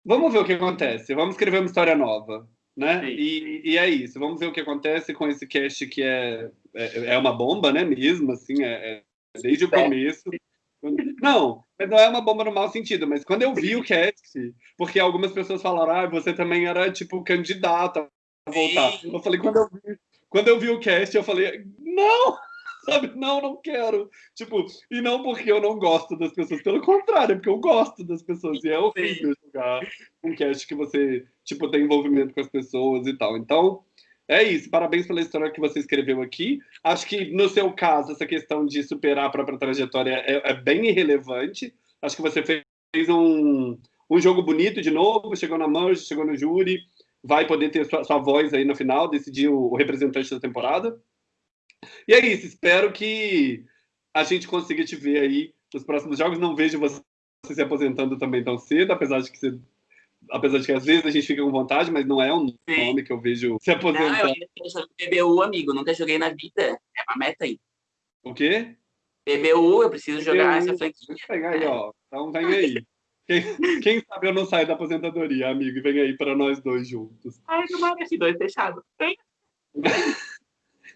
vamos ver o que acontece, vamos escrever uma história nova, né? E, e, é isso, vamos ver o que acontece com esse cast que é, é, é uma bomba, né, mesmo, assim, é, é desde o começo. Não, não é uma bomba no mau sentido, mas quando eu vi o cast, porque algumas pessoas falaram, ah, você também era, tipo, candidata a voltar. Eu falei, quando eu vi, quando eu vi o cast, eu falei, não! Sabe? Não, não quero. Tipo, e não porque eu não gosto das pessoas, pelo contrário, é porque eu gosto das pessoas. E é horrível jogar um cast que você, tipo, tem envolvimento com as pessoas e tal. Então, é isso. Parabéns pela história que você escreveu aqui. Acho que, no seu caso, essa questão de superar a própria trajetória é, é bem irrelevante. Acho que você fez um, um jogo bonito de novo, chegou na Merge, chegou no júri, vai poder ter sua, sua voz aí no final, decidir o, o representante da temporada. E é isso, espero que a gente consiga te ver aí nos próximos jogos. Não vejo você se aposentando também tão cedo, apesar de que você apesar de que às vezes a gente fica com vontade, mas não é um nome que eu vejo se aposentar. Não, eu PBU, amigo, nunca joguei na vida. É uma meta aí. O quê? PBU, eu preciso jogar essa franquia. Deixa eu pegar aí, ó. Então vem aí. Quem, quem, sabe eu não saio da aposentadoria, amigo, e vem aí para nós dois juntos. Ai, não vai esse dois fechado.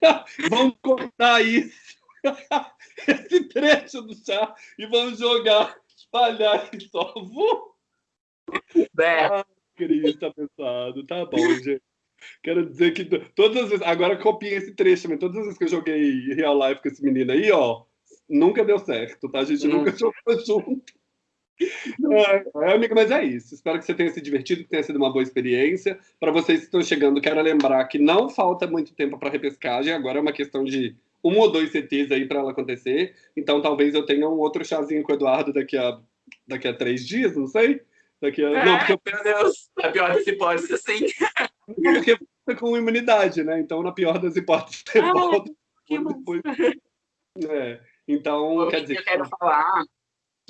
vamos cortar isso, esse trecho do chá, e vamos jogar, espalhar e só. É. Ah, Cris, tá pensado. Tá bom, gente. Quero dizer que todas as vezes, agora copiem esse trecho também. Todas as vezes que eu joguei real life com esse menino aí, ó, nunca deu certo, tá? A gente hum. nunca jogou junto. É, é, amiga, mas é isso. Espero que você tenha se divertido, que tenha sido uma boa experiência. Para vocês que estão chegando, quero lembrar que não falta muito tempo para repescagem. Agora é uma questão de um ou dois CTs aí para ela acontecer. Então talvez eu tenha um outro chazinho com o Eduardo daqui a, daqui a três dias, não sei. Daqui a... É, não, porque... Meu Deus, na pior das hipóteses, sim. Porque fica com imunidade, né? Então, na pior das hipóteses, você ah, volta. Depois... É. Então, quer dizer. Eu quero falar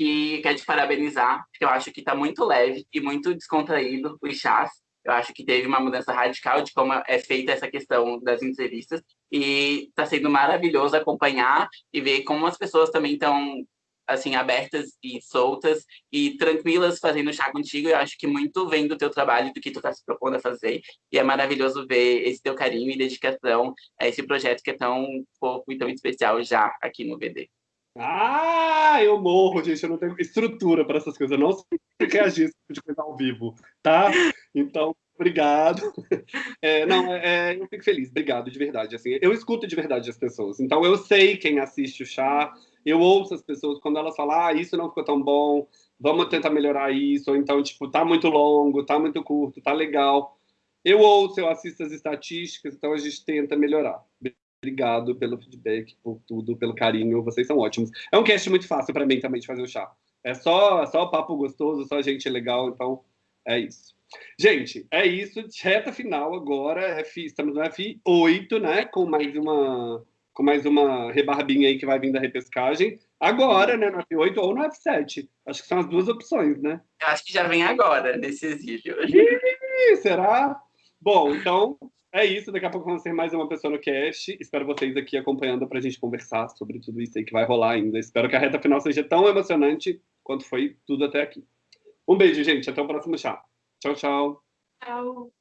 que quer te parabenizar, porque eu acho que está muito leve e muito descontraído os chás. Eu acho que teve uma mudança radical de como é feita essa questão das entrevistas e está sendo maravilhoso acompanhar e ver como as pessoas também estão assim abertas e soltas e tranquilas fazendo chá contigo. Eu acho que muito vem do teu trabalho, do que tu está se propondo a fazer e é maravilhoso ver esse teu carinho e dedicação a esse projeto que é tão fofo e tão especial já aqui no VD. Ah, eu morro, gente. Eu não tenho estrutura para essas coisas. Eu não sei reagir esse tipo de coisa ao vivo, tá? Então, obrigado. É, não, é, é, eu fico feliz. Obrigado, de verdade. Assim, eu escuto de verdade as pessoas. Então, eu sei quem assiste o chá. Eu ouço as pessoas quando elas falam, ah, isso não ficou tão bom, vamos tentar melhorar isso. Ou então, tipo, tá muito longo, tá muito curto, tá legal. Eu ouço, eu assisto as estatísticas, então a gente tenta melhorar. Obrigado pelo feedback, por tudo, pelo carinho. Vocês são ótimos. É um cast muito fácil para mim também de fazer o chá. É só, só papo gostoso, só gente legal, então é isso. Gente, é isso. Reta final agora. F, estamos no F8, né? Com mais uma com mais uma rebarbinha aí que vai vir da repescagem. Agora, né? No F8 ou no F7. Acho que são as duas opções, né? Acho que já vem agora, nesse exílio. será? Bom, então é isso, daqui a pouco vamos ter mais uma pessoa no cast. Espero vocês aqui acompanhando para a gente conversar sobre tudo isso aí que vai rolar ainda. Espero que a reta final seja tão emocionante quanto foi tudo até aqui. Um beijo, gente. Até o próximo chá. Tchau, tchau. Tchau.